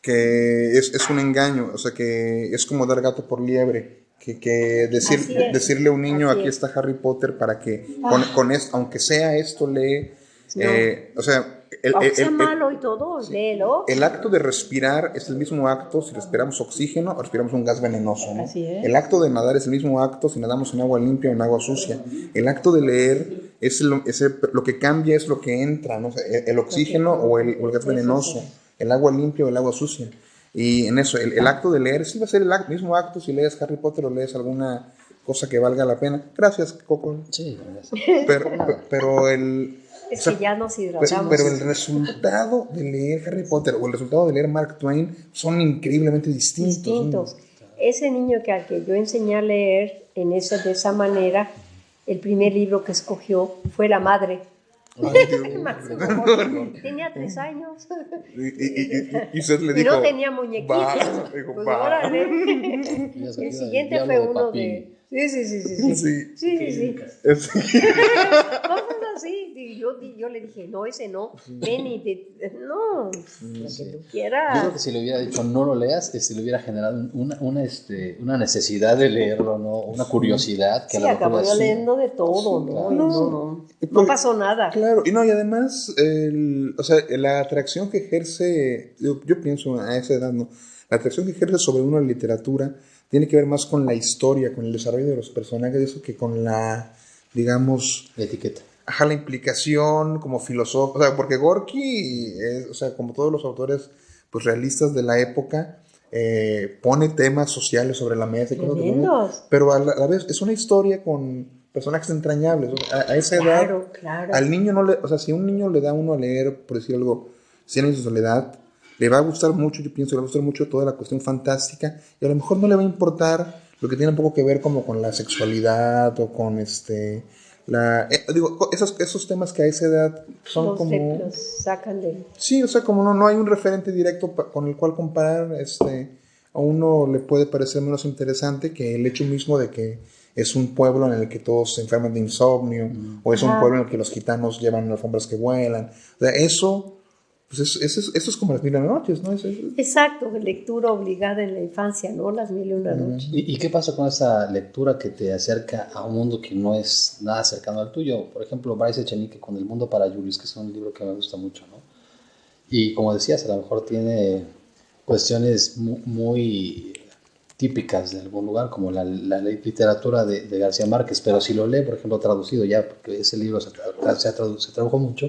que es, es un engaño, o sea, que es como dar gato por liebre, que, que decir, es, decirle a un niño, así aquí es. está Harry Potter, para que con, con esto, aunque sea esto, lee, No. eh, o sea, el, el- el- malo y todo, léelo. el acto de respirar es el mismo acto si respiramos oxígeno o respiramos un gas venenoso. ¿no? Así es. El acto de nadar es el mismo acto si nadamos en agua limpia o en agua sucia. El acto de leer es lo, ese- lo que cambia es lo que entra, ¿no? O sea, el, oxígeno o el, o el gas venenoso. El agua limpia o el agua sucia. Y en eso, el, el acto de leer sí va a ser el ac- mismo acto si lees Harry Potter o lees alguna cosa que valga la pena. Gracias, Coco. Sí, Pero, pero el, Es o sea, que ya nos pero, hidratamos. pero el resultado de leer Harry Potter o el resultado de leer Mark Twain son increíblemente distintos. distintos. Ese niño que al que yo enseñé a leer en esa, de esa manera, el primer libro que escogió fue La Madre. Máximo. Tenía tres años. Y, y, y, y usted le Y dijo. no tenía muñequitos. "Va", dijo, Pues El siguiente fue uno de. Sí, sí, sí, sí. Sí, Sí. sí, sí. sí. Cosas así. Y yo, yo le dije, no, ese no. Ven y te- No, lo que tú Yo creo quieras. que si le hubiera dicho no lo leas, este, le hubiera generado una, una, este, una necesidad de leerlo, ¿no? Una curiosidad que Sí, a acabó leyendo de todo, ¿no? claro. No, no, no porque- pasó nada. Claro, y no, y además, el, o sea, la atracción que ejerce, yo, yo pienso a esa edad, ¿no? La atracción que ejerce sobre uno la literatura tiene que ver más con la historia, con el desarrollo de los personajes, eso que con la, digamos, La etiqueta. ajá, la implicación como filósofo, o sea, porque Gorky, es, o sea, como todos los autores pues realistas de la época, eh, pone temas sociales sobre la mesa, y cosas que- Tremendos. pero a la, a la vez es una historia con personajes entrañables. o sea, a, a esa edad, Claro, claro. al niño no le, o sea, si un niño le da uno a leer, por decir algo, Cien años de soledad, le va a gustar mucho, yo pienso, le va a gustar mucho toda la cuestión fantástica, y a lo mejor no le va a importar lo que tiene un poco que ver como con la sexualidad o con este la eh, digo esos esos temas que a esa edad son los, como los sacan de... sí o sea como no, no hay un referente directo pa- con el cual comparar este a uno le puede parecer menos interesante que el hecho mismo de que es un pueblo en el que todos se enferman de insomnio o es un pueblo en el que los gitanos llevan alfombras que vuelan. O sea eso pues es- eso es, eso es como las mil y una noches no Es- es- Exacto, lectura obligada en la infancia, ¿no? Las mil y una noches. ¿Y, y qué pasa con esa lectura que te acerca a un mundo que no es nada cercano al tuyo? Por ejemplo, Bryce Echenique con El Mundo para Julius, que es un libro que me gusta mucho, ¿no? Y como decías, a lo mejor tiene cuestiones mu- muy, típicas de algún lugar, como la, la literatura de, de García Márquez, pero si lo lee, por ejemplo, traducido ya, porque ese libro se, tra- se, tradu- se tradujo mucho,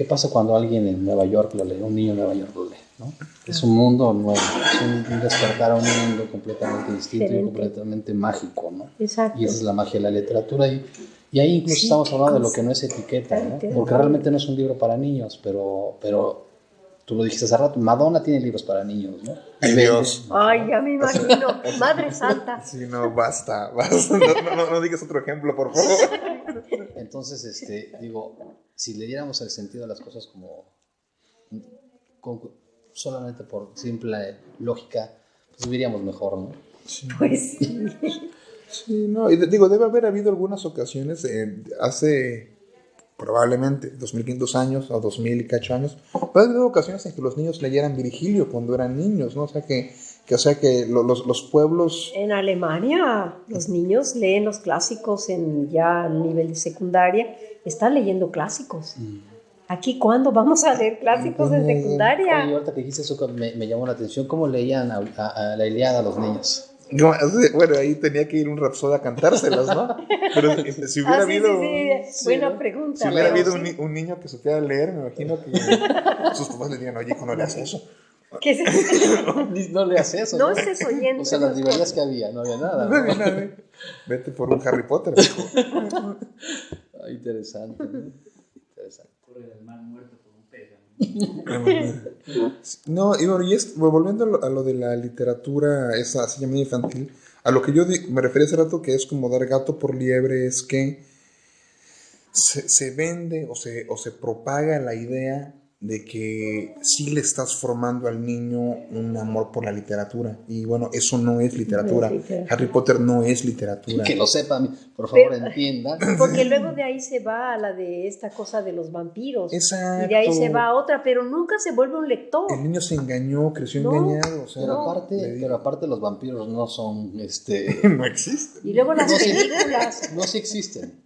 ¿qué pasa cuando alguien en Nueva York lo lee, un niño en Nueva York lo lee? ¿no? Es un mundo nuevo, es un, despertar a un mundo completamente distinto y Diferente. completamente mágico, ¿no? Exacto. Y esa es la magia de la literatura. Y, y ahí incluso estamos hablando de lo que no es etiqueta, ¿no? Porque realmente no es un libro para niños, pero, pero tú lo dijiste hace rato, Madonna tiene libros para niños, ¿no? Ay, Dios. Ay, ya me imagino. Madre Santa. Sí, no, basta, basta. No, no, no digas otro ejemplo, por favor. Entonces, este, digo, si le diéramos el sentido a las cosas como con- solamente por simple lógica, pues viviríamos mejor, ¿no? Pues sí. Sí, no, y de- digo, debe haber habido algunas ocasiones, eh, hace probablemente 2500 años o 2000 y cacho años, puede haber habido ocasiones en que los niños leyeran Virgilio cuando eran niños, ¿no? O sea que, que, o sea que lo- los, los pueblos... En Alemania los niños leen los clásicos en ya nivel de secundaria, están leyendo clásicos. Aquí cuándo vamos a leer clásicos en Oye, secundaria? ahorita que dijiste eso me, me llamó la atención, ¿cómo leían a, a- a la Iliada a los niños? No, Bueno, ahí tenía que ir un rapsoda a cantárselas, ¿no? Pero eh, si hubiera Ah, sí, habido... sí, sí, buena pregunta. Si hubiera habido sí. un, ni- un niño que supiera leer, me imagino que sus papás le dirían, oye, hijo, no le haces eso. ¿Qué es eso? No le haces eso. No estés oyendo. O sea, las librerías que había, no había nada. No ¿no? había nada. Vete por un Harry Potter. hijo. Ah, interesante. ¿no? Interesante. No, y bueno, y volviendo a lo, a lo de la literatura, esa así llamada infantil, a lo que yo me refería hace rato que es como dar gato por liebre, es que se, se vende o se, o se propaga la idea de que sí le estás formando al niño un amor por la literatura. Y bueno, eso no es literatura. No es literatura. Harry Potter no es literatura. Que lo sepan, por favor, Pero- entiendan. Porque luego de ahí se va a la de esta cosa de los vampiros. Exacto. Y de ahí se va a otra, pero nunca se vuelve un lector. El niño se engañó, creció No, engañado. O sea, Pero aparte, pero aparte los vampiros no son, este, no existe. Y luego las No, sí. películas. no sí existen.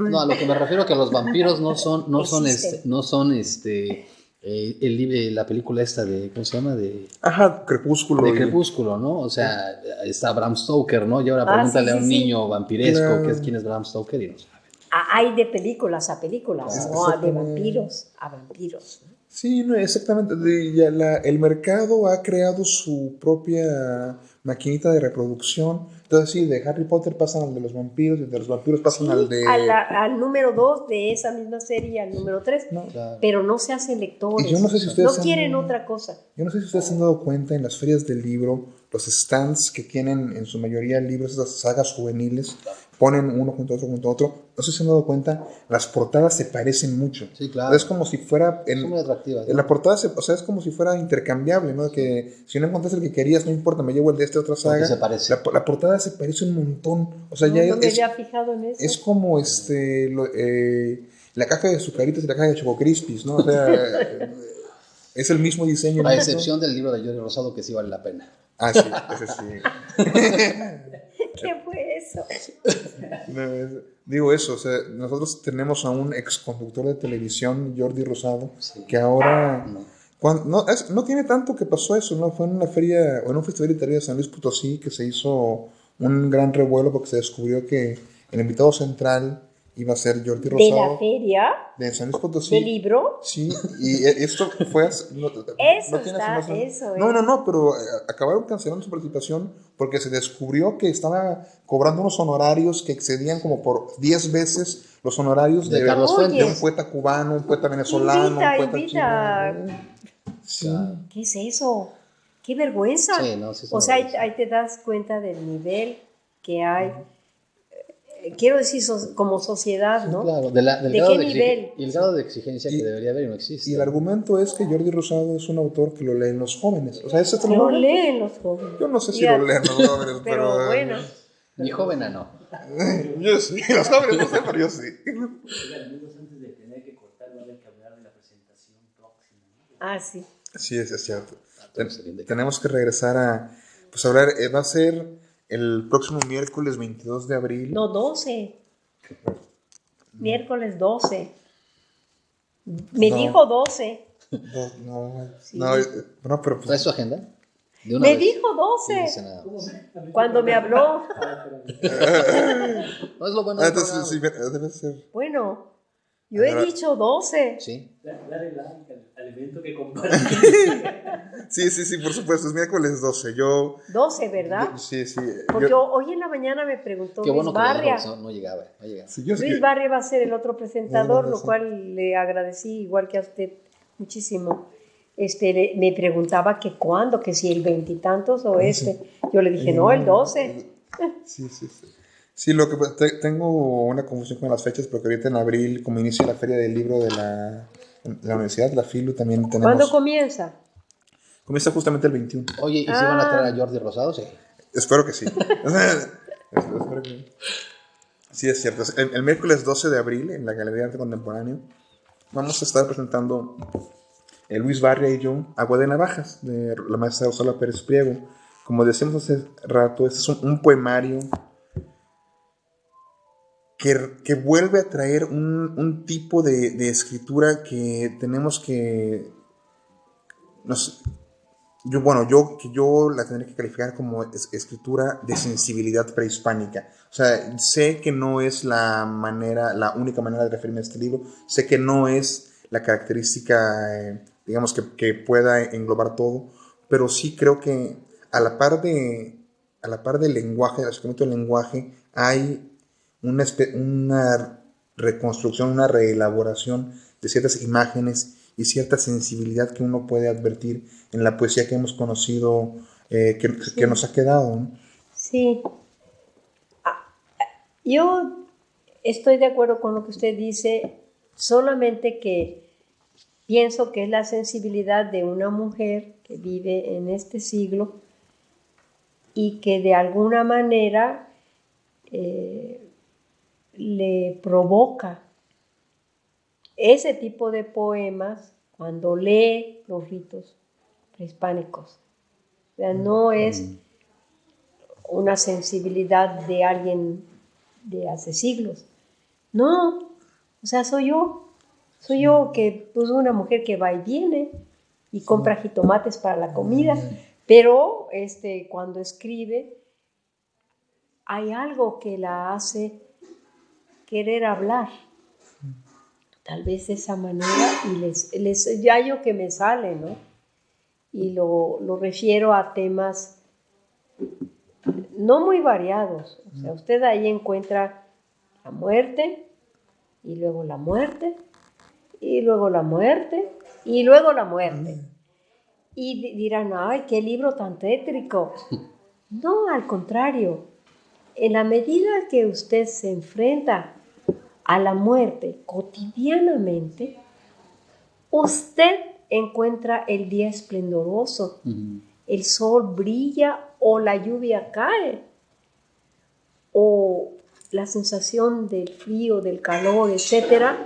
No, a lo que me refiero que los vampiros no son, no son, Existen. este, no son, este, eh, el libre, la película esta de, ¿cómo se llama? De, Ajá, crepúsculo. de y- Crepúsculo, ¿no? O sea, está Bram Stoker, ¿no? Y ahora Ah, pregúntale sí, a un sí, niño vampiresco. ¿qué es, quién es Bram Stoker y no sabe. Ah, Hay de películas a películas, Ah, no de vampiros a vampiros. Sí, no, exactamente. De- ya la- el mercado ha creado su propia maquinita de reproducción. Entonces, sí, de Harry Potter pasan al de los vampiros, y de los vampiros pasan al de... La- al número 2 de esa misma serie, al número 3. No, Claro. Pero no se hacen lectores. Y yo no sé si ustedes No han- quieren otra cosa. Yo no sé si ustedes se han dado cuenta en las ferias del libro, los stands que tienen en su mayoría libros, esas sagas juveniles, ponen uno junto a otro junto a otro. No sé si se han dado cuenta, las portadas se parecen mucho. Sí, claro. Es como si fuera... en- Son muy atractivas. En ¿no? la portada, se- o sea, es como si fuera intercambiable, ¿no? Que si no encontraste el que querías, no importa, me llevo el de esta otra saga. se parece. La, la portada se parece un montón. O sea, No, ya no me es, había fijado en eso. es como este lo- eh, la caja de azucaritas y la caja de Choco Crispies, ¿no? O sea, es el mismo diseño. A excepción del libro de Jordi Rosado, que sí vale la pena. Ah, sí, ese sí. ¿Qué fue eso? No, digo eso, o sea, nosotros tenemos a un ex conductor de televisión, Jordi Rosado, Sí. que ahora... No. Cuando- no, es- no tiene tanto que pasó eso, ¿no? Fue en una feria, o en un festival literario de San Luis Potosí que se hizo un gran revuelo porque se descubrió que el invitado central iba a ser Jordi De la Rosado feria, de San Luis de Potosí. libro. Sí, y e- esto fue hace- no, Eso tiene está, de- eso No, es. no, no, pero eh, acabaron cancelando su participación porque se descubrió que estaba cobrando unos honorarios que excedían como por 10 veces los honorarios De de, Carlos de un poeta cubano, un poeta venezolano, Invita, un poeta invita. chino. Sí. ¿Qué es eso? ¡Qué vergüenza! Sí, no, sí o sea, ahí, vergüenza. ahí te das cuenta del nivel que hay. eh, Quiero decir, so- como sociedad, ¿no? Claro, de la- del ¿De grado qué de nivel? Y el grado de exigencia Y- que debería haber y no existe. Y el argumento es que Jordi Rosado es un autor que lo leen los jóvenes. O sea, ese es el Lo argumento. leen los jóvenes. Yo no sé si lo leen los jóvenes, pero. Pero bueno, Ni joven a no. Yo sí, los jóvenes no sé, pero yo sí. ah, sí. Sí, es, es cierto. Bien de- Tenemos que regresar a. Pues hablar, eh, va a ser el próximo miércoles 22 de abril. No, 12. Miércoles 12. Me No. dijo 12. No, no, Sí. no, no, pero ¿Traes pues, su agenda? De una Me vez. dijo Sí, no 12. dice nada. Cuando me habló. No es lo bueno ah, entonces sí, debe ser. Bueno, yo he dicho 12. Sí. Dale like al, evento que compartes. Sí, sí, sí, por supuesto, es miércoles 12. Yo. 12, ¿verdad? Sí, sí. Porque Yo, hoy en la mañana me preguntó Qué Luis bueno que Barria. no, no llegaba, no llegaba. sí, yo sí- Luis Barria va a ser el otro presentador, No, lo cual le agradecí igual que a usted muchísimo. este, le- me preguntaba que cuándo, que si el veintitantos o este. Yo le dije, no, el 12. Sí, sí, sí. Sí, lo que te- tengo una confusión con las fechas porque ahorita en abril, como inicia la feria del libro de la, de la universidad, la FILU, también tenemos. ¿Cuándo comienza? comienza justamente el 21. Oye, ¿y si van a traer Ah. a Jordi Rosado? Sí. Espero que sí. Espero que- Sí, es cierto. El, el miércoles 12 de abril, en la Galería de Arte Contemporáneo, vamos a estar presentando eh, Luis Barria y yo Agua de Navajas, de la maestra Rosalba Pérez Priego. Como decíamos hace rato, este es un, un poemario que, que vuelve a traer un, un tipo de, de escritura que tenemos que... Nos, yo, bueno, yo, que yo la tendré que calificar como es- escritura de sensibilidad prehispánica. O sea, sé que no es la manera, la única manera de referirme a este libro. Sé que no es la característica, eh, digamos, que, que pueda englobar todo. Pero sí creo que a la par de, a la par del lenguaje, del acercamiento del lenguaje, hay una, reconstrucción, una reelaboración de ciertas imágenes y cierta sensibilidad que uno puede advertir en la poesía que hemos conocido, eh, que, que nos ha quedado. ¿no? Sí. Ah, Yo estoy de acuerdo con lo que usted dice, solamente que pienso que es la sensibilidad de una mujer que vive en este siglo y que de alguna manera eh, le provoca ese tipo de poemas cuando lee los ritos prehispánicos. O sea, no es una sensibilidad de alguien de hace siglos. No, o sea, soy yo. Soy yo que, pues, una mujer que va y viene y compra jitomates para la comida, pero este, cuando escribe, hay algo que la hace querer hablar. Tal vez de esa manera, y les, les ya yo que me sale, ¿no? Y lo, lo refiero a temas no muy variados. O sea, usted ahí encuentra la muerte, y luego la muerte, y luego la muerte, y luego la muerte. Y di- dirán, ay, qué libro tan tétrico. No, al contrario. En la medida que usted se enfrenta a la muerte cotidianamente, usted encuentra el día esplendoroso. El sol brilla o la lluvia cae, o la sensación del frío, del calor, etcétera,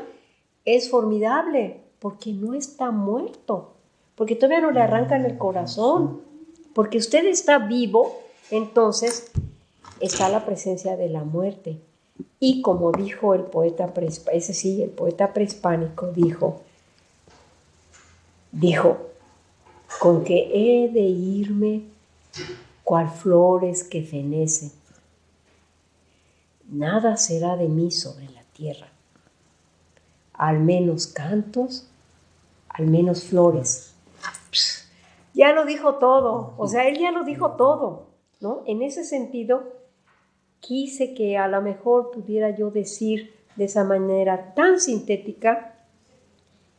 es formidable porque no está muerto, porque todavía no le arrancan el corazón, porque usted está vivo, entonces está la presencia de la muerte. Y como dijo el poeta prehispánico, ese sí, el poeta prehispánico dijo, dijo, con que he de irme cual flores que fenecen. Nada será de mí sobre la tierra, al menos cantos, al menos flores. Ya lo dijo todo, o sea, él ya lo dijo todo, ¿no? En ese sentido, quise que a lo mejor pudiera yo decir de esa manera tan sintética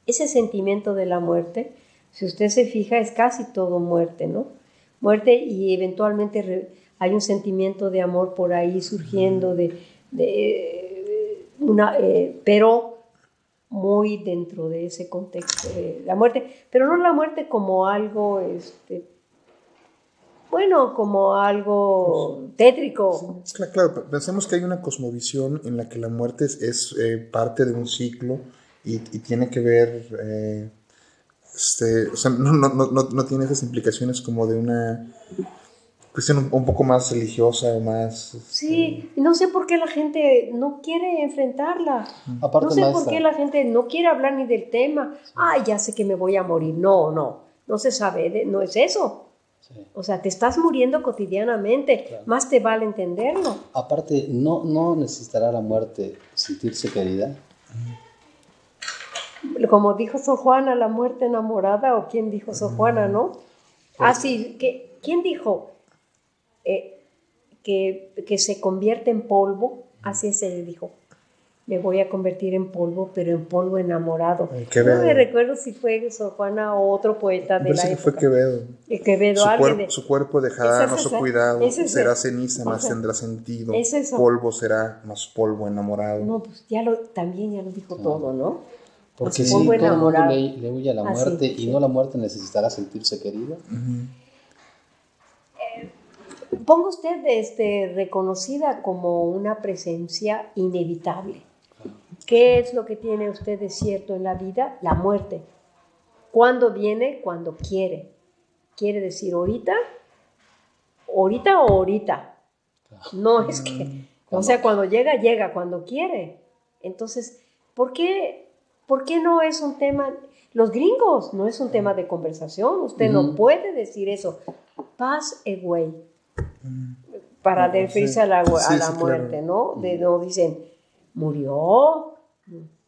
ese sentimiento de la muerte, si usted se fija, es casi todo muerte, ¿no? Muerte y eventualmente hay un sentimiento de amor por ahí surgiendo, de, de una, eh, pero muy dentro de ese contexto de la muerte, pero no la muerte como algo, este, bueno, como algo tétrico. Cla- Claro, pe- pensemos que hay una cosmovisión en la que la muerte es, es, eh, parte de un ciclo y, y tiene que ver, eh, este, o sea, no, no, no, no- no tiene esas implicaciones como de una cuestión un, un poco más religiosa o más... este, Sí, no sé por qué la gente no quiere enfrentarla. Aparte, no sé por qué la gente no quiere hablar ni del tema. Ay, ya sé que me voy a morir. No, no, no se sabe, de- no es eso. Sí. O sea, te estás muriendo cotidianamente. Claro. Más te vale entenderlo. Aparte, no, no necesitará la muerte sentirse querida. Como dijo Sor Juana, la muerte enamorada, o quién dijo Sor Juana, ¿no? Así, que, ¿quién dijo eh, que, que se convierte en polvo? Así se le dijo. Me voy a convertir en polvo, pero en polvo enamorado. En No me recuerdo si fue Sor Juana o otro poeta de Parece la que fue época. Quevedo. Eh, Quevedo, Su, cuerpo, de- su cuerpo dejará no su cuidado, es será ceniza, más tendrá sentido. Es eso. Polvo será más polvo enamorado. No, pues ya lo, también ya lo dijo todo, ¿no? Porque si polvo todo el mundo le, le huye a la Ah, muerte y sí. no la muerte necesitará sentirse querido. Ponga usted este, reconocida como una presencia inevitable. ¿Qué es lo que tiene usted de cierto en la vida? La muerte. ¿Cuándo viene? Cuando quiere. ¿Quiere decir ahorita? ¿Ahorita o ahorita? No es que, o sea, cuando llega, llega, cuando quiere. Entonces, ¿por qué, ¿por qué no es un tema? Los gringos no es un tema de conversación. Usted no puede decir eso. Pass away. Para Claro, referirse sí. a la, a Sí, la sí, muerte, claro. ¿no? De, no dicen, murió.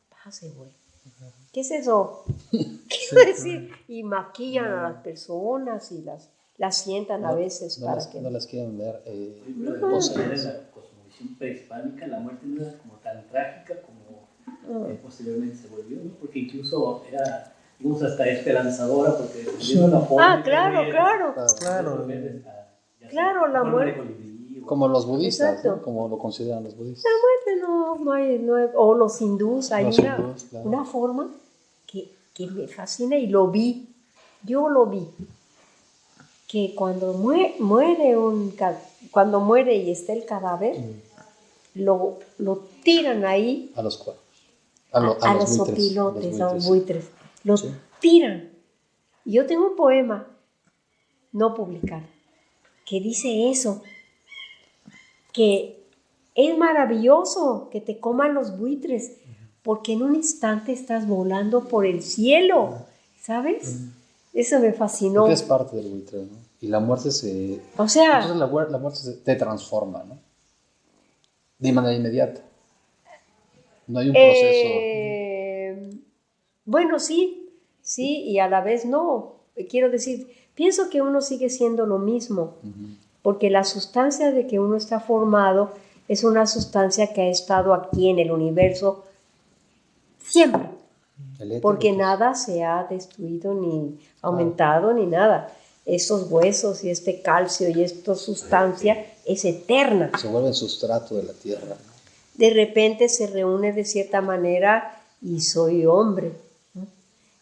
Pass away. ¿Qué es eso? Quiero decir, y maquillan a las personas y las, las sientan a veces No para las, que... no las quieren ver eh, Sí, pero de No. maneras, en la cosmovisión prehispánica la muerte no era como tan trágica como eh, posteriormente se volvió, ¿no? porque incluso era digamos, hasta esperanzadora, porque dependiendo de la forma Ah, claro, claro. Claro. Claro, la muerte. Como los budistas. ¿no? como lo consideran los budistas. No, no hay, no hay- o los hindús, hay Los una, hindús, claro. una forma que, que me fascina y lo vi, yo lo vi, que cuando mue- muere un, cuando muere y está el cadáver, lo, lo tiran ahí A los cuervos. A, lo- a a los buitres, opilotes, a los buitres. los tiran. Y yo tengo un poema no publicado que dice eso, que es maravilloso que te coman los buitres, porque en un instante estás volando por el cielo, ¿sabes? Eso me fascinó. Porque es parte del buitre, ¿no? Y la muerte se... O sea, Entonces la, muer- la muerte se- te transforma, ¿no? De manera inmediata. No hay un proceso... Eh, bueno, sí, sí, y a la vez no. Quiero decir, pienso que uno sigue siendo lo mismo. Porque la sustancia de que uno está formado es una sustancia que ha estado aquí en el universo siempre, porque pues, nada se ha destruido ni aumentado ni nada. Estos huesos y este calcio y esta sustancia es eterna. Se vuelve el sustrato de la tierra, ¿no? de repente se reúne de cierta manera y soy hombre. ¿no?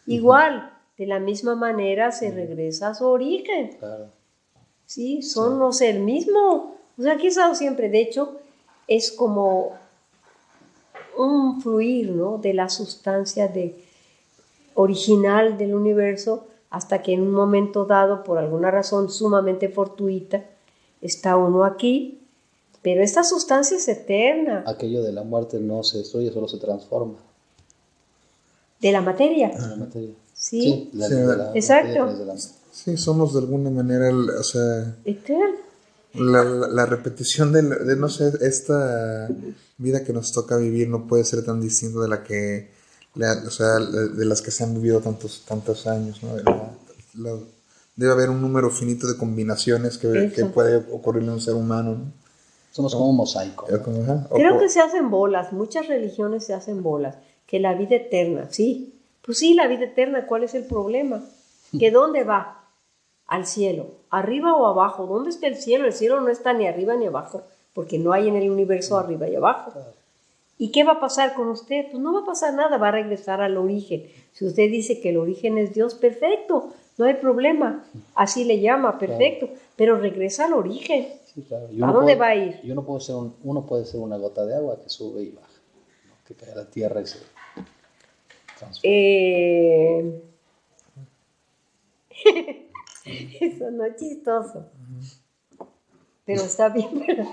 Igual, de la misma manera se regresa a su origen. Claro. Sí, son no sé, el mismo. O sea, aquí he estado siempre. De hecho, es como un fluir, ¿no? De la sustancia de, original del universo hasta que en un momento dado, por alguna razón sumamente fortuita, está uno aquí. Pero esta sustancia es eterna. Aquello de la muerte no se destruye, solo se transforma De la materia. en la materia. Sí. la- Sí, de la exacto. materia desde la- Sí, somos de alguna manera, el- o sea, Eterna. la, la- la repetición de, no sé, esta vida que nos toca vivir no puede ser tan distinta de la que, la- o sea, la- de las que se han vivido tantos, tantos años, ¿no? La- la- debe haber un número finito de combinaciones que, que puede ocurrirle a un ser humano, ¿no? Somos como un mosaico. Creo que se hacen bolas, muchas religiones se hacen bolas, que la vida eterna, sí. Pues sí, la vida eterna, ¿cuál es el problema? ¿Que dónde va? Al cielo, arriba o abajo. ¿Dónde está el cielo? El cielo no está ni arriba ni abajo, porque no hay en el universo arriba y abajo. ¿Y qué va a pasar con usted? Pues no va a pasar nada, va a regresar al origen. Si usted dice que el origen es Dios, perfecto, no hay problema. Así le llama, perfecto. Pero regresa al origen. Sí, claro. Y ¿A dónde va a ir? Y uno puede, ser un- uno puede ser una gota de agua que sube y baja, ¿no? que cae a la tierra y se transforma. Eh... Eso no es chistoso. Pero está bien. pero-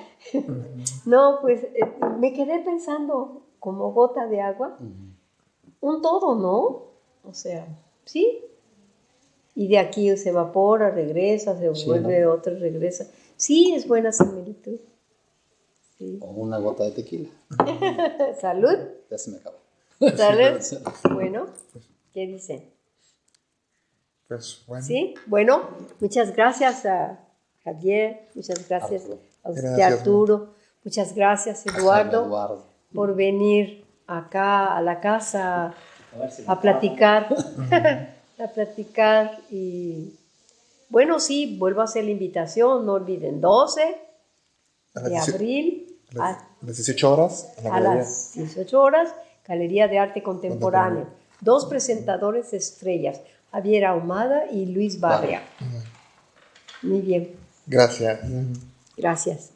No, pues eh, me quedé pensando como gota de agua, un todo, ¿no? O sea, sí. Y de aquí se evapora, regresa, se Sí, vuelve otro, regresa. Sí, es buena similitud. Sí. O una gota de tequila. Salud. Ya se me acabó. Salud. Bueno, ¿qué dicen? Pues, bueno, Sí, bueno, muchas gracias a Javier, muchas gracias Arturo. a usted Gracias, Arturo, muchas gracias Eduardo Eduardo. por venir acá a la casa A si a platicar, a platicar y bueno, sí, vuelvo a hacer la invitación, no olviden, 12 A las de 18 abril a las- a, a las 18 horas en la a galería. las 18 horas, Galería de Arte Contemporáneo. Dos presentadores estrellas, Javier Ahumada y Luis Barria. Muy bien, Gracias. gracias.